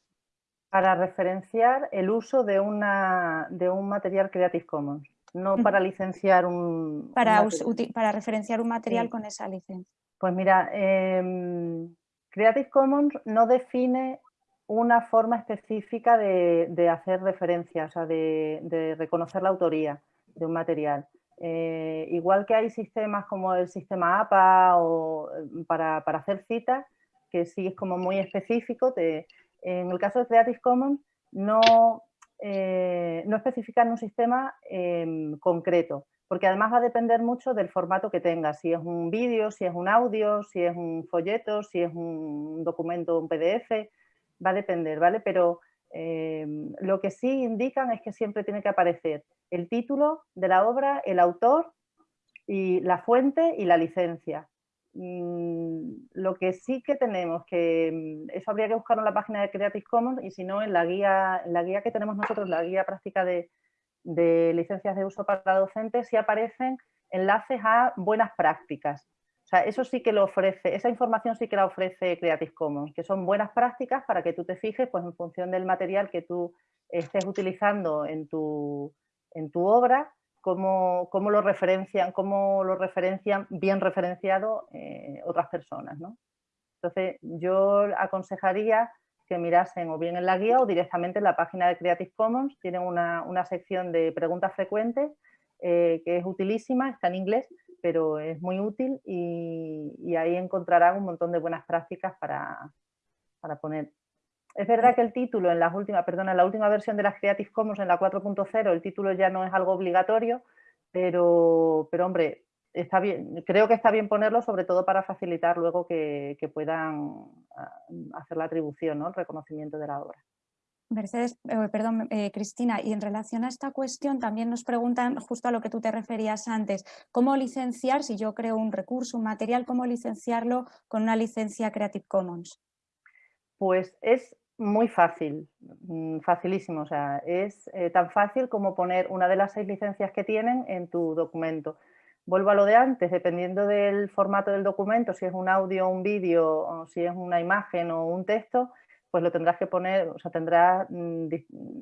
Para referenciar el uso de, una, de un material Creative Commons, no para licenciar un... Para, para referenciar un material con esa licencia. Pues mira, em, Creative Commons no define una forma específica de, hacer referencia, o sea, de, reconocer la autoría de un material. Eh, igual que hay sistemas como el sistema APA o em, para, hacer citas, que sí es como muy específico, en el caso de Creative Commons no, eh, especifican un sistema em, concreto, porque además va a depender mucho del formato que tengas, si es un vídeo, si es un audio, si es un folleto, si es un documento, un PDF, va a depender, ¿vale? Pero eh, lo que sí indican es que siempre tiene que aparecer el título de la obra, el autor y la fuente y la licencia. Mm, lo que sí que tenemos, que mm, eso habría que buscarlo en la página de Creative Commons y si no en la guía, en la guía que tenemos nosotros, la guía práctica de, de licencias de uso para docentes, si aparecen enlaces a buenas prácticas. O sea, eso sí que lo ofrece, esa información sí que la ofrece Creative Commons, que son buenas prácticas para que tú te fijes pues, en función del material que tú estés utilizando en tu, en tu obra, cómo, cómo, lo referencian, cómo lo referencian bien referenciado eh, otras personas. ¿no? Entonces, yo aconsejaría que mirasen o bien en la guía o directamente en la página de Creative Commons. Tienen una, sección de preguntas frecuentes eh, que es utilísima, está en inglés, pero es muy útil y, ahí encontrarán un montón de buenas prácticas para, poner. Es verdad que el título en la última, perdón, en la última versión de las Creative Commons, en la 4.0, el título ya no es algo obligatorio, pero, pero hombre, está bien, creo que está bien ponerlo, sobre todo para facilitar luego que, puedan ah, hacer la atribución, ¿no? el reconocimiento de la obra. Mercedes, eh, perdón, eh, Cristina, y en relación a esta cuestión también nos preguntan justo a lo que tú te referías antes, ¿cómo licenciar, si yo creo un recurso, un material, cómo licenciarlo con una licencia Creative Commons? Pues es muy fácil, mm, facilísimo, o sea, es eh, tan fácil como poner una de las seis licencias que tienen en tu documento. Vuelvo a lo de antes, dependiendo del formato del documento, si es un audio, un vídeo, o si es una imagen o un texto, pues lo tendrás que poner, o sea, tendrás mm,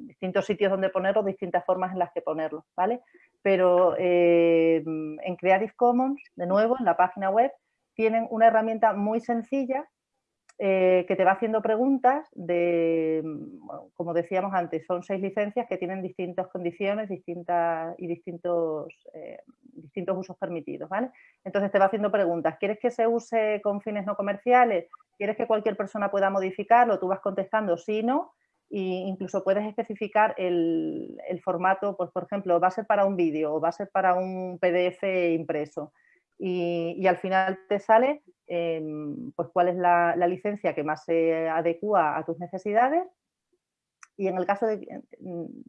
distintos sitios donde ponerlo, distintas formas en las que ponerlo, ¿vale? Pero eh, en Creative Commons, de nuevo, en la página web, tienen una herramienta muy sencilla eh, que te va haciendo preguntas de, como decíamos antes, son seis licencias que tienen distintas condiciones distintas, y distintos, eh, distintos usos permitidos, ¿vale? Entonces te va haciendo preguntas, ¿quieres que se use con fines no comerciales? ¿Quieres que cualquier persona pueda modificarlo? Tú vas contestando sí, no, e incluso puedes especificar el, formato, pues por ejemplo, va a ser para un vídeo o va a ser para un PDF impreso. Y, al final te sale em, pues cuál es la, licencia que más se adecua a tus necesidades y en el caso de,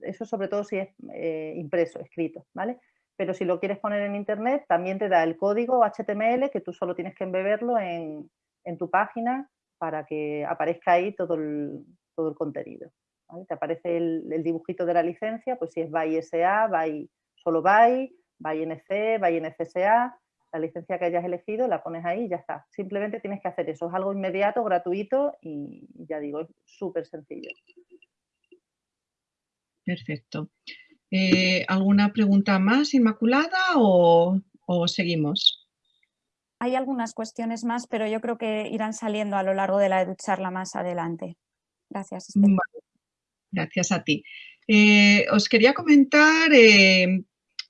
eso sobre todo si es eh, impreso, escrito, ¿vale? Pero si lo quieres poner en internet también te da el código HTML que tú solo tienes que embeberlo en, en tu página para que aparezca ahí todo el, todo el contenido. Te aparece el, dibujito de la licencia, pues si es BY SA, BY, solo BY, BY NC, BY NCSA, la licencia que hayas elegido la pones ahí y ya está. Simplemente tienes que hacer eso, es algo inmediato, gratuito y ya digo, es súper sencillo. Perfecto. Eh, ¿Alguna pregunta más, Inmaculada, o, o seguimos? Hay algunas cuestiones más, pero yo creo que irán saliendo a lo largo de la charla más adelante. Gracias. Gracias a ti. Eh, os quería comentar eh,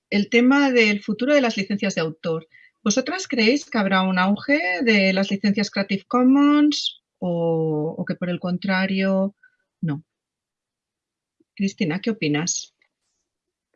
el tema del futuro de las licencias de autor. ¿Vosotras creéis que habrá un auge de las licencias Creative Commons o que por el contrario no? Cristina, ¿qué opinas?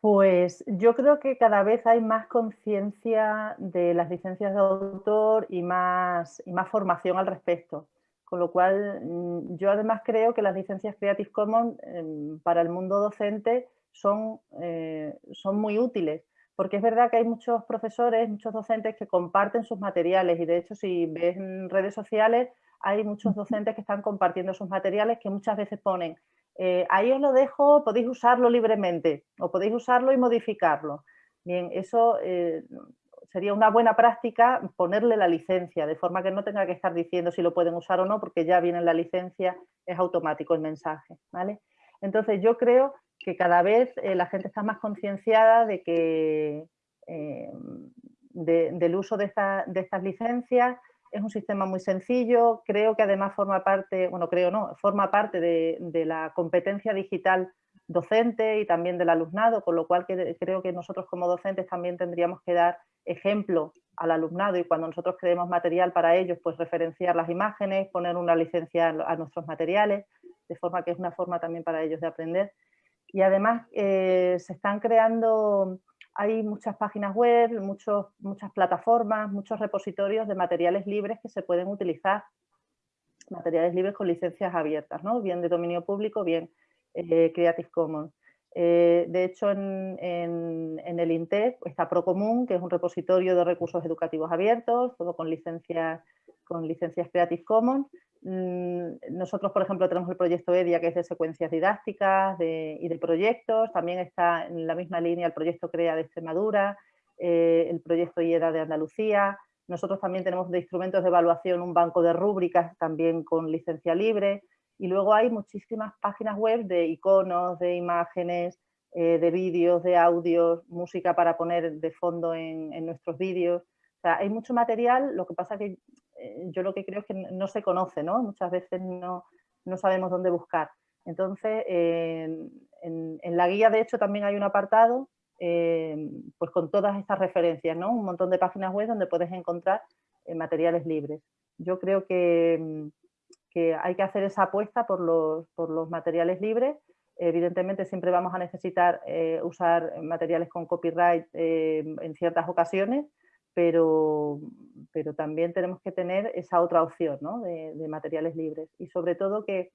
Pues yo creo que cada vez hay más conciencia de las licencias de autor y más, y más formación al respecto. Con lo cual, mm, yo además creo que las licencias Creative Commons em, para el mundo docente son, eh, son muy útiles. Porque es verdad que hay muchos profesores, muchos docentes que comparten sus materiales y de hecho si ves en redes sociales hay muchos docentes que están compartiendo sus materiales que muchas veces ponen eh, ahí os lo dejo, podéis usarlo libremente o podéis usarlo y modificarlo. Bien, eso eh, sería una buena práctica ponerle la licencia, de forma que no tenga que estar diciendo si lo pueden usar o no, porque ya viene la licencia, es automático el mensaje. ¿vale? Entonces yo creo que cada vez eh, la gente está más concienciada de que del uso de, de estas licencias, es un sistema muy sencillo, creo que además forma parte, bueno, creo no, forma parte de, la competencia digital docente y también del alumnado, con lo cual creo que nosotros como docentes también tendríamos que dar ejemplo al alumnado y cuando nosotros creemos material para ellos, pues referenciar las imágenes, poner una licencia a nuestros materiales, de forma que es una forma también para ellos de aprender. Y además eh, se están creando hay muchas páginas web, muchos, muchas plataformas, muchos repositorios de materiales libres que se pueden utilizar, materiales libres con licencias abiertas, ¿no? bien de dominio público, bien eh, Creative Commons. Eh, de hecho, en, el INTEF está Procomún, que es un repositorio de recursos educativos abiertos, todo con licencias, con licencias Creative Commons. Mm, nosotros, por ejemplo, tenemos el proyecto EDIA, que es de secuencias didácticas y de proyectos. También está en la misma línea el proyecto CREA de Extremadura, eh, el proyecto IEDA de Andalucía. Nosotros también tenemos de instrumentos de evaluación un banco de rúbricas también con licencia libre. Y luego hay muchísimas páginas web de iconos, de imágenes, eh, de vídeos, de audios, música para poner de fondo en, en nuestros vídeos. O sea, hay mucho material, lo que pasa que yo lo que creo es que no se conoce, ¿no? Muchas veces no, sabemos dónde buscar. Entonces, en, la guía, de hecho, también hay un apartado eh, pues con todas estas referencias, ¿no? Un montón de páginas web donde puedes encontrar eh, materiales libres. Yo creo que, hay que hacer esa apuesta por los, por los materiales libres. Evidentemente siempre vamos a necesitar usar materiales con copyright en ciertas ocasiones, pero, pero también tenemos que tener esa otra opción de, materiales libres y sobre todo que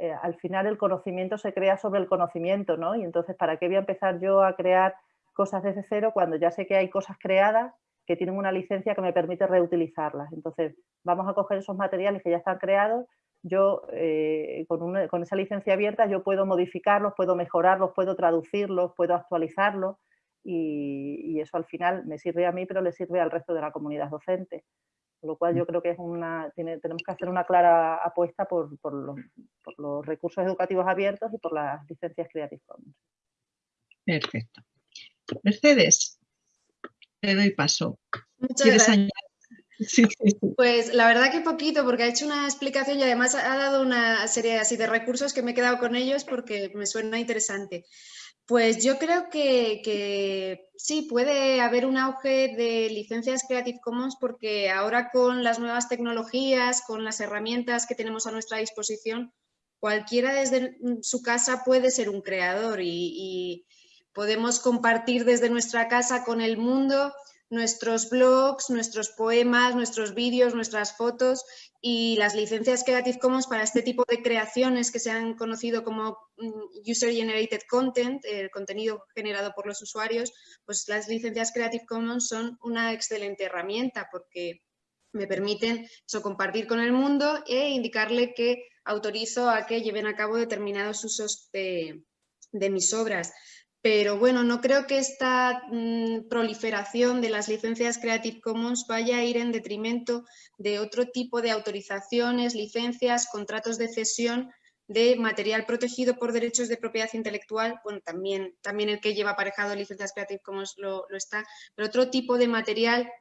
eh, al final el conocimiento se crea sobre el conocimiento, ¿no? Y entonces, ¿para qué voy a empezar yo a crear cosas desde cero cuando ya sé que hay cosas creadas que tienen una licencia que me permite reutilizarlas? Entonces, vamos a coger esos materiales que ya están creados, yo eh, con, esa licencia abierta yo puedo modificarlos, puedo mejorarlos, puedo traducirlos, puedo actualizarlos y, eso al final me sirve a mí, pero le sirve al resto de la comunidad docente. Con lo cual yo creo que es una, tenemos que hacer una clara apuesta por, los, recursos educativos abiertos y por las licencias Creative Commons. Perfecto. Mercedes, te doy paso. Muchas gracias. Pues la verdad que poquito, porque ha hecho una explicación y además ha dado una serie así de recursos que me he quedado con ellos porque me suena interesante. Pues yo creo que, sí, puede haber un auge de licencias Creative Commons porque ahora con las nuevas tecnologías, con las herramientas que tenemos a nuestra disposición, cualquiera desde su casa puede ser un creador y podemos compartir desde nuestra casa con el mundo nuestros blogs, nuestros poemas, nuestros vídeos, nuestras fotos y las licencias Creative Commons para este tipo de creaciones que se han conocido como mm, User Generated Content, el contenido generado por los usuarios, pues las licencias Creative Commons son una excelente herramienta porque me permiten eso, compartir con el mundo e indicarle que autorizo a que lleven a cabo determinados usos de, de mis obras pero bueno, no creo que esta mm, proliferación de las licencias Creative Commons vaya a ir en detrimento de otro tipo de autorizaciones, licencias, contratos de cesión de material protegido por derechos de propiedad intelectual, bueno, también, también el que lleva aparejado licencias Creative Commons lo, lo está, pero otro tipo de material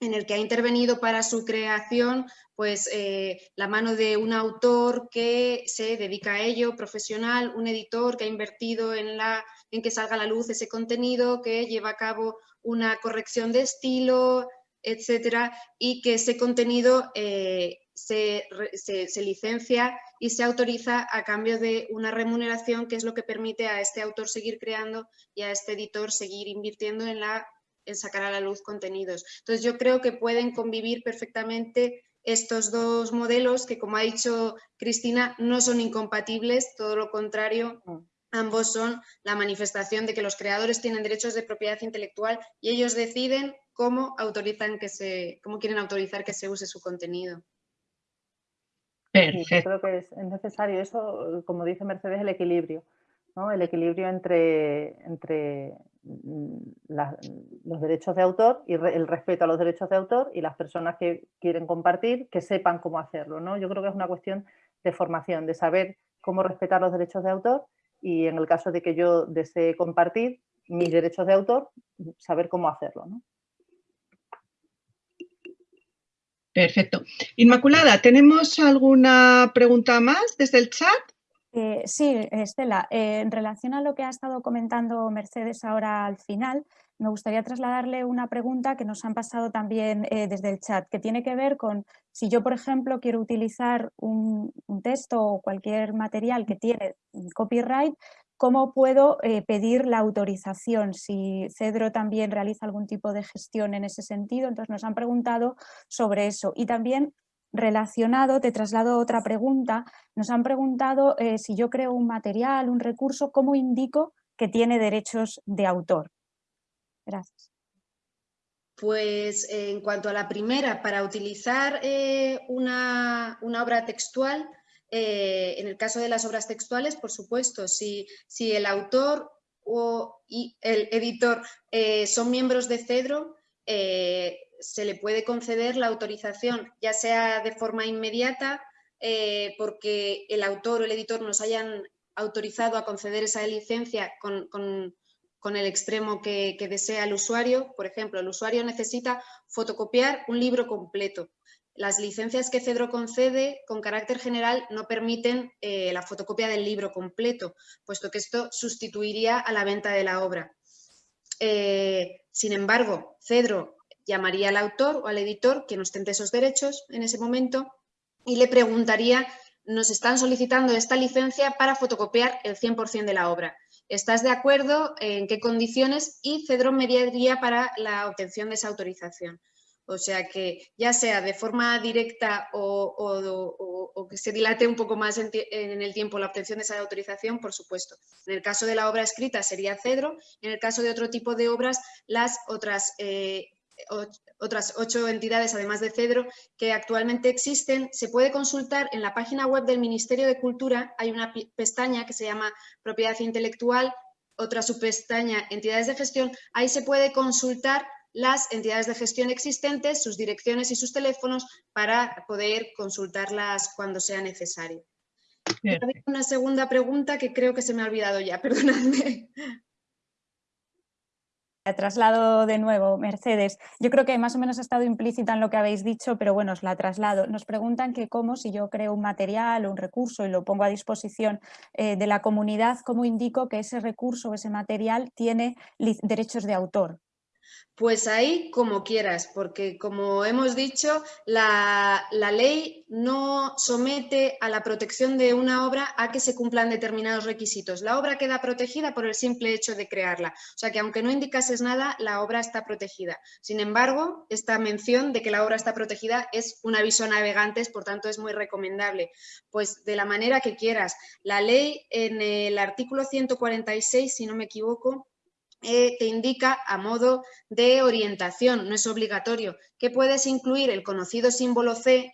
en el que ha intervenido para su creación pues, eh, la mano de un autor que se dedica a ello, profesional, un editor que ha invertido en, la, en que salga a la luz ese contenido, que lleva a cabo una corrección de estilo, etcétera, y que ese contenido eh, se, se, licencia y se autoriza a cambio de una remuneración que es lo que permite a este autor seguir creando y a este editor seguir invirtiendo en la sacar a la luz contenidos. Entonces yo creo que pueden convivir perfectamente estos dos modelos que, como ha dicho Cristina, no son incompatibles, todo lo contrario, mm. ambos son la manifestación de que los creadores tienen derechos de propiedad intelectual y ellos deciden cómo, autorizan que se, cómo quieren autorizar que se use su contenido. Perfecto. creo que es necesario eso, como dice Mercedes, el equilibrio. ¿no? El equilibrio entre, entre Los derechos de autor y el respeto a los derechos de autor y las personas que quieren compartir que sepan cómo hacerlo. ¿no? Yo creo que es una cuestión de formación, de saber cómo respetar los derechos de autor y en el caso de que yo desee compartir mis derechos de autor, saber cómo hacerlo. Perfecto. Inmaculada, ¿tenemos alguna pregunta más desde el chat? Eh, sí, Estela, eh, en relación a lo que ha estado comentando Mercedes ahora al final, me gustaría trasladarle una pregunta que nos han pasado también eh, desde el chat, que tiene que ver con si yo, por ejemplo, quiero utilizar un, texto o cualquier material que tiene copyright, ¿cómo puedo pedir la autorización? Si Cedro también realiza algún tipo de gestión en ese sentido, entonces nos han preguntado sobre eso. Y también relacionado, te traslado otra pregunta. Nos han preguntado eh, si yo creo un material, un recurso, ¿cómo indico que tiene derechos de autor? Gracias. Pues en cuanto a la primera, para utilizar eh, una, obra textual, eh, en el caso de las obras textuales, por supuesto, si, si el autor o y el editor son miembros de CEDRO, se le puede conceder la autorización, ya sea de forma inmediata, eh, porque el autor o el editor nos hayan autorizado a conceder esa licencia con, el extremo que, desea el usuario. Por ejemplo, el usuario necesita fotocopiar un libro completo. Las licencias que Cedro concede con carácter general no permiten eh, la fotocopia del libro completo, puesto que esto sustituiría a la venta de la obra. Eh, sin embargo, Cedro llamaría al autor o al editor que ostente esos derechos en ese momento y le preguntaría, nos están solicitando esta licencia para fotocopiar el 100% de la obra. ¿Estás de acuerdo? ¿En qué condiciones? Y Cedro mediaría para la obtención de esa autorización. O sea que ya sea de forma directa o, que se dilate un poco más en, el tiempo la obtención de esa autorización, por supuesto. En el caso de la obra escrita sería Cedro, en el caso de otro tipo de obras, las otras, eh, otras ocho entidades, además de Cedro, que actualmente existen, se puede consultar en la página web del Ministerio de Cultura, hay una pestaña que se llama Propiedad Intelectual, otra subpestaña Entidades de Gestión, ahí se puede consultar las entidades de gestión existentes, sus direcciones y sus teléfonos para poder consultarlas cuando sea necesario. Una segunda pregunta que creo que se me ha olvidado ya, perdonadme. La traslado de nuevo, Mercedes. Yo creo que más o menos ha estado implícita en lo que habéis dicho, pero bueno, os la traslado. Nos preguntan que cómo, si yo creo un material o un recurso y lo pongo a disposición eh, de la comunidad, ¿cómo indico que ese recurso o ese material tiene derechos de autor? Pues ahí como quieras, porque como hemos dicho, la, ley no somete a la protección de una obra a que se cumplan determinados requisitos. La obra queda protegida por el simple hecho de crearla. O sea que aunque no indicases nada, la obra está protegida. Sin embargo, esta mención de que la obra está protegida es un aviso a navegantes, por tanto es muy recomendable. Pues de la manera que quieras. La ley en el artículo 146, si no me equivoco, eh, te indica a modo de orientación, no es obligatorio, que puedes incluir el conocido símbolo C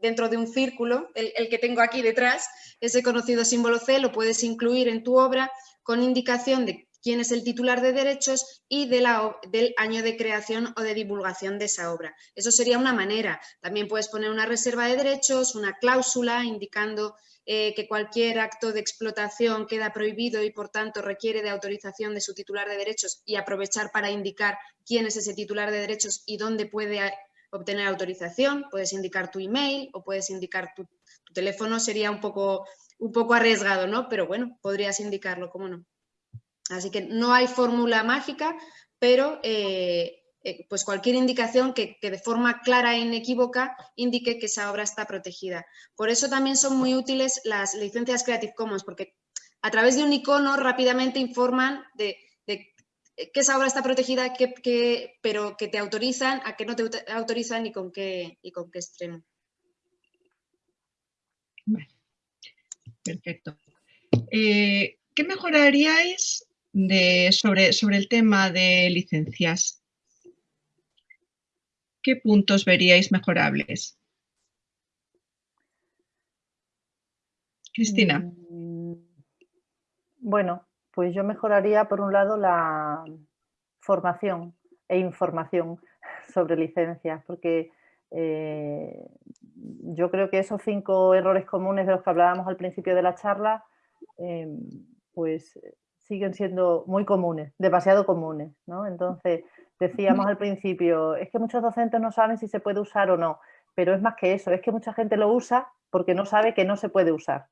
dentro de un círculo, el, que tengo aquí detrás, ese conocido símbolo C lo puedes incluir en tu obra con indicación de quién es el titular de derechos y del año de creación o de divulgación de esa obra. Eso sería una manera. También puedes poner una reserva de derechos, una cláusula indicando eh, que cualquier acto de explotación queda prohibido y por tanto requiere de autorización de su titular de derechos y aprovechar para indicar quién es ese titular de derechos y dónde puede obtener autorización, puedes indicar tu email o puedes indicar tu, teléfono, sería un poco, un poco arriesgado, ¿no? Pero bueno, podrías indicarlo, ¿cómo no? Así que no hay fórmula mágica, pero eh, eh, pues cualquier indicación que, de forma clara e inequívoca indique que esa obra está protegida. Por eso también son muy útiles las licencias Creative Commons, porque a través de un icono rápidamente informan de, que esa obra está protegida, pero que te autorizan, a que no te autorizan y con qué, y con qué extremo. Perfecto. Eh, ¿Qué mejoraríais sobre, sobre el tema de licencias? ¿Qué puntos veríais mejorables? Cristina. Mm, bueno, pues yo mejoraría por un lado la formación e información sobre licencias, porque eh, yo creo que esos cinco errores comunes de los que hablábamos al principio de la charla, eh, pues siguen siendo muy comunes, demasiado comunes, ¿no? Entonces, Decíamos al principio, es que muchos docentes no saben si se puede usar o no, pero es más que eso, es que mucha gente lo usa porque no sabe que no se puede usar.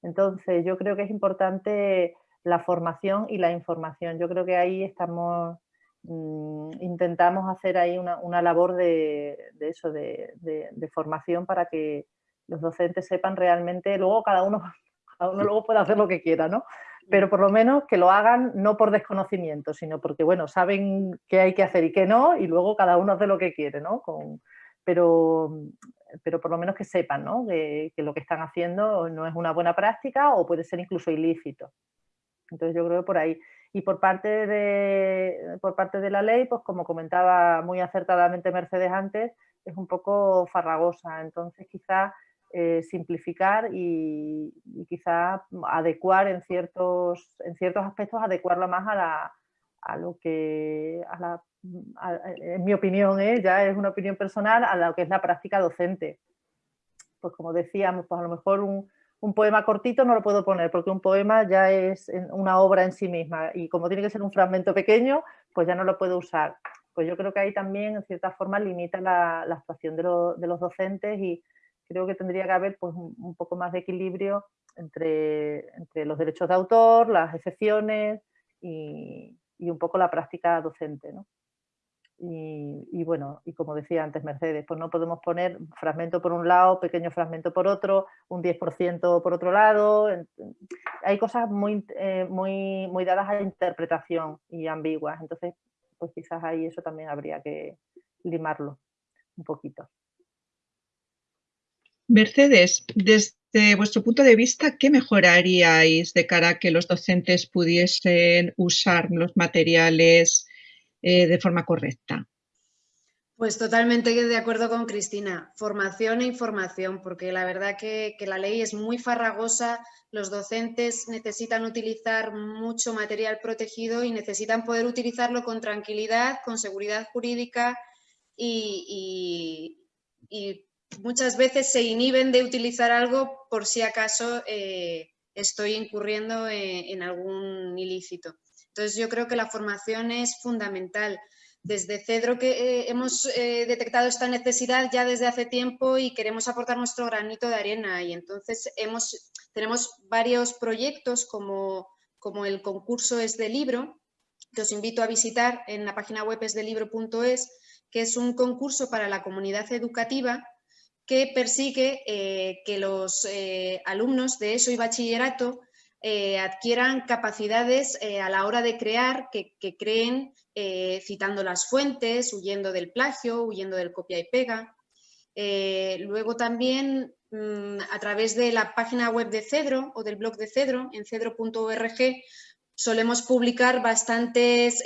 Entonces, yo creo que es importante la formación y la información. Yo creo que ahí estamos, mm, intentamos hacer ahí una, labor de, eso, de, formación para que los docentes sepan realmente, luego cada uno, cada uno luego puede hacer lo que quiera, ¿no? Pero por lo menos que lo hagan no por desconocimiento, sino porque, bueno, saben qué hay que hacer y qué no, y luego cada uno hace lo que quiere, ¿no? pero, pero por lo menos que sepan, ¿no? Que, lo que están haciendo no es una buena práctica o puede ser incluso ilícito. Entonces yo creo que por ahí. Y por parte de, por parte de la ley, pues como comentaba muy acertadamente Mercedes antes, es un poco farragosa. Entonces quizás eh, simplificar y, quizá adecuar en ciertos, en ciertos aspectos, adecuarlo más a, lo que, en mi opinión, ¿eh? ya es una opinión personal, a lo que es la práctica docente. Pues como decíamos, pues a lo mejor un, un poema cortito no lo puedo poner porque un poema ya es una obra en sí misma y como tiene que ser un fragmento pequeño, pues ya no lo puedo usar. Pues yo creo que ahí también en cierta forma limita la, la actuación de, de, los docentes y, creo que tendría que haber pues, un, poco más de equilibrio entre, entre, los derechos de autor, las excepciones y, y un poco la práctica docente. ¿no? Y, y, bueno, y como decía antes Mercedes, pues no podemos poner fragmento por un lado, pequeño fragmento por otro, un 10% por otro lado. Hay cosas muy, eh, muy, muy dadas a interpretación y ambiguas. Entonces, pues quizás ahí eso también habría que, limarlo un poquito. Mercedes, desde vuestro punto de vista, ¿qué mejoraríais de cara a que los docentes pudiesen usar los materiales eh, de forma correcta? Pues totalmente de acuerdo con Cristina. Formación e información, porque la verdad que, que, la ley es muy farragosa, los docentes necesitan utilizar mucho material protegido y necesitan poder utilizarlo con tranquilidad, con seguridad jurídica y, y, muchas veces se inhiben de utilizar algo por si acaso eh, estoy incurriendo en, algún ilícito. Entonces yo creo que la formación es fundamental. Desde Cedro que eh, hemos eh, detectado esta necesidad ya desde hace tiempo y queremos aportar nuestro granito de arena y entonces hemos, tenemos varios proyectos como, como el concurso Es de Libro, que os invito a visitar en la página web esdelibro.es, que es un concurso para la comunidad educativa que persigue eh, que los eh, alumnos de ESO y bachillerato eh, adquieran capacidades a la hora de crear, que, creen citando las fuentes, huyendo del plagio, huyendo del copia y pega. luego también mm, a través de la página web de Cedro o del blog de Cedro, en cedro.org, solemos publicar bastantes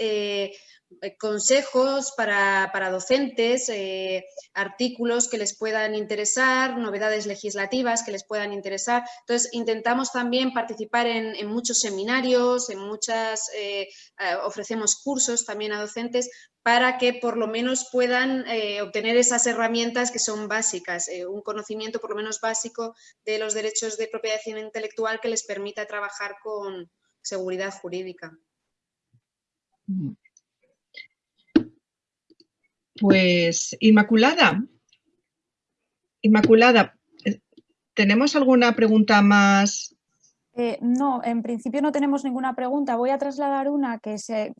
consejos para, docentes, eh, artículos que les puedan interesar, novedades legislativas que les puedan interesar. Entonces, intentamos también participar en, muchos seminarios, en muchas, eh, ofrecemos cursos también a docentes para que por lo menos puedan obtener esas herramientas que son básicas, un conocimiento por lo menos básico de los derechos de propiedad intelectual que les permita trabajar con seguridad jurídica. Mm. Pues Inmaculada, Inmaculada, eh, ¿tenemos alguna pregunta más? Eh, no, en principio no tenemos ninguna pregunta. Voy a trasladar una que,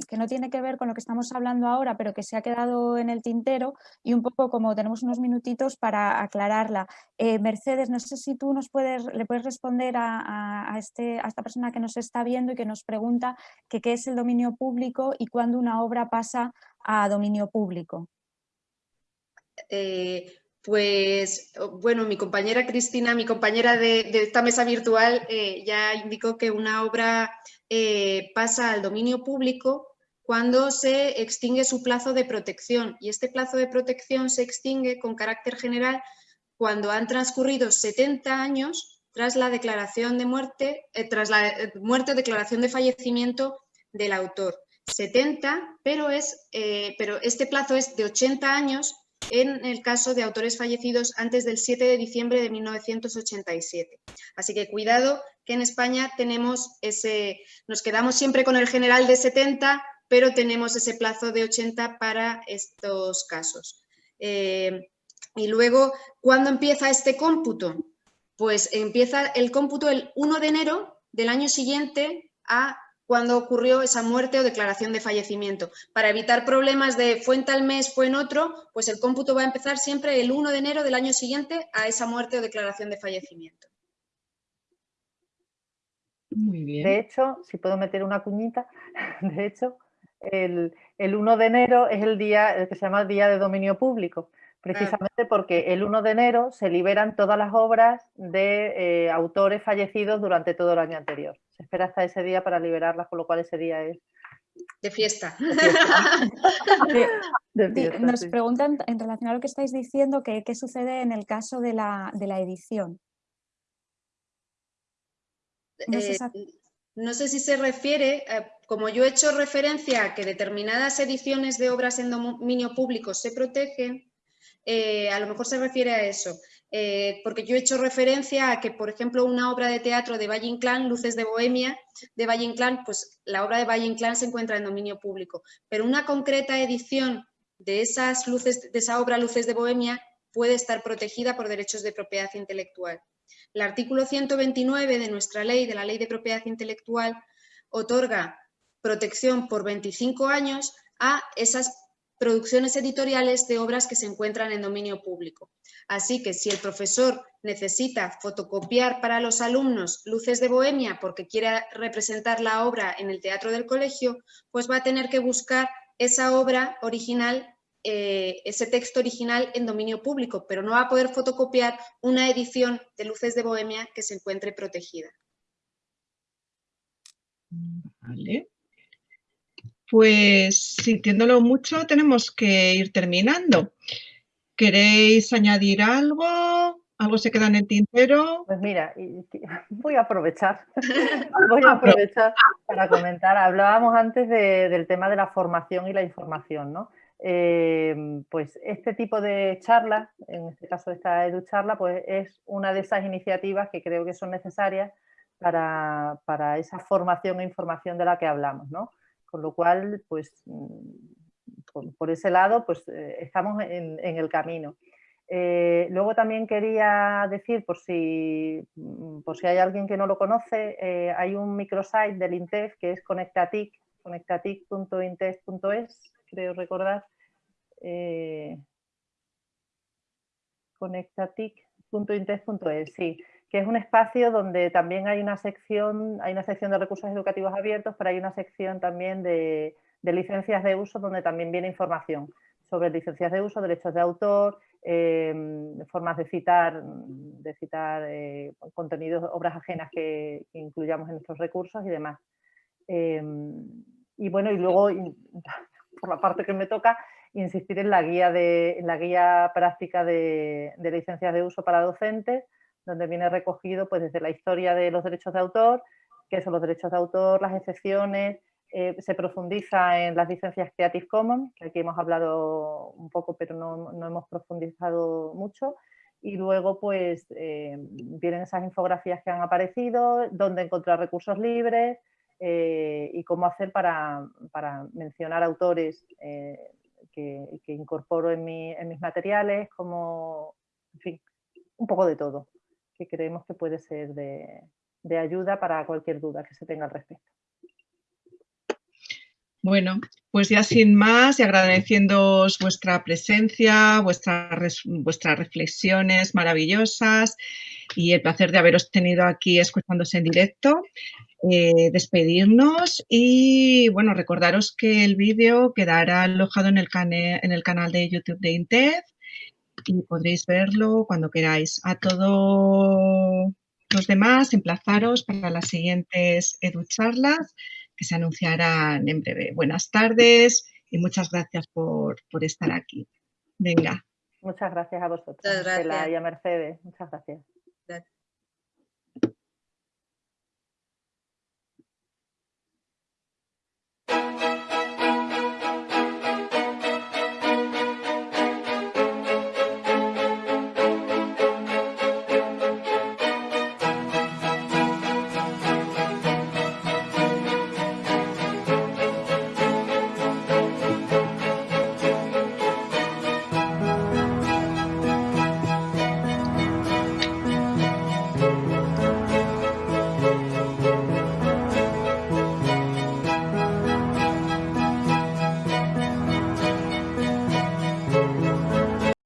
que no tiene que ver con lo que estamos hablando ahora, pero que se ha quedado en el tintero y un poco como tenemos unos minutitos para aclararla. Eh, Mercedes, no sé si tú nos puedes, le puedes responder a, este, a esta persona que nos está viendo y que nos pregunta qué es el dominio público y cuándo una obra pasa a dominio público. Eh, pues bueno, mi compañera Cristina, mi compañera de, esta mesa virtual, eh, ya indicó que una obra eh, pasa al dominio público cuando se extingue su plazo de protección y este plazo de protección se extingue con carácter general cuando han transcurrido 70 años tras la declaración de muerte, tras la muerte o declaración de fallecimiento del autor. 70, pero, es, pero este plazo es de 80 años en el caso de autores fallecidos antes del 7 de diciembre de 1987. Así que cuidado que en España tenemos ese, nos quedamos siempre con el general de 70, pero tenemos ese plazo de 80 para estos casos. Eh, y luego, ¿cuándo empieza este cómputo? Pues empieza el cómputo el 1 de enero del año siguiente a cuando ocurrió esa muerte o declaración de fallecimiento. Para evitar problemas de fue en tal mes, fue en otro, pues el cómputo va a empezar siempre el 1 de enero del año siguiente a esa muerte o declaración de fallecimiento. Muy bien. De hecho, si puedo meter una cuñita, de hecho, el, 1 de enero es el día el que se llama el Día de Dominio Público, precisamente porque el 1 de enero se liberan todas las obras de eh, autores fallecidos durante todo el año anterior. Se espera hasta ese día para liberarlas, con lo cual ese día es... De fiesta. Nos preguntan en relación a lo que estáis diciendo, ¿qué, sucede en el caso de la, edición? Eh, no sé, si se refiere, eh, como yo he hecho referencia a que determinadas ediciones de obras en dominio público se protegen, eh, a lo mejor se refiere a eso. Eh, porque yo he hecho referencia a que, por ejemplo, una obra de teatro de Valle Inclán, Luces de Bohemia, de Valle Inclán, pues la obra de Valle Inclán se encuentra en dominio público, pero una concreta edición de, esas luces, de esa obra Luces de Bohemia puede estar protegida por derechos de propiedad intelectual. El artículo 129 de nuestra ley, de la Ley de Propiedad Intelectual, otorga protección por 25 años a esas producciones editoriales de obras que se encuentran en dominio público. Así que si el profesor necesita fotocopiar para los alumnos Luces de Bohemia porque quiere representar la obra en el teatro del colegio, pues va a tener que buscar esa obra original eh, ese texto original en dominio público, pero no va a poder fotocopiar una edición de Luces de Bohemia que se encuentre protegida. Vale. Pues sintiéndolo mucho, tenemos que ir terminando. ¿Queréis añadir algo? ¿Algo se queda en el tintero? Pues mira, voy a aprovechar, voy a aprovechar para comentar. Hablábamos antes del tema de la formación y la información, ¿no? Em, pues este tipo de charlas, en este caso esta EduCharla, pues es una de esas iniciativas que creo que son necesarias para, esa formación e información de la que hablamos, ¿no? Con lo cual, pues mm, por, ese lado, pues eh, estamos en, el camino. Eh, luego también quería decir, por si, mm, por si hay alguien que no lo conoce, eh, hay un microsite del INTEF que es Conectatic, conectatic.intef.es, creo recordar, eh, conectatic.intef.es, sí, que es un espacio donde también hay una sección, hay una sección de recursos educativos abiertos, pero hay una sección también de, licencias de uso donde también viene información sobre licencias de uso, derechos de autor, em, formas de citar, de citar eh, contenidos, obras ajenas que, incluyamos en nuestros recursos y demás. Em, y bueno, y luego, por la parte que me toca, insistir en la guía, de, la guía práctica de, licencias de uso para docentes, donde viene recogido pues, desde la historia de los derechos de autor, qué son los derechos de autor, las excepciones, eh, se profundiza en las licencias Creative Commons, que aquí hemos hablado un poco pero no, hemos profundizado mucho, y luego pues eh, vienen esas infografías que han aparecido, dónde encontrar recursos libres, eh, y cómo hacer para, mencionar autores eh, que, incorporo en, mis materiales, como, en fin, un poco de todo, que creemos que puede ser de, ayuda para cualquier duda que se tenga al respecto. Bueno, pues ya sin más y agradeciéndoos vuestra presencia, vuestras reflexiones maravillosas y el placer de haberos tenido aquí escuchándose en directo. Eh, despedirnos y bueno, recordaros que el vídeo quedará alojado en el, en el canal de YouTube de Intef y podréis verlo cuando queráis. A todos los demás, emplazaros para las siguientes EduCharlas que se anunciarán en breve. Buenas tardes y muchas gracias por, estar aquí. Venga. Muchas gracias a vosotros. Muchas gracias. y a Mercedes. Muchas gracias.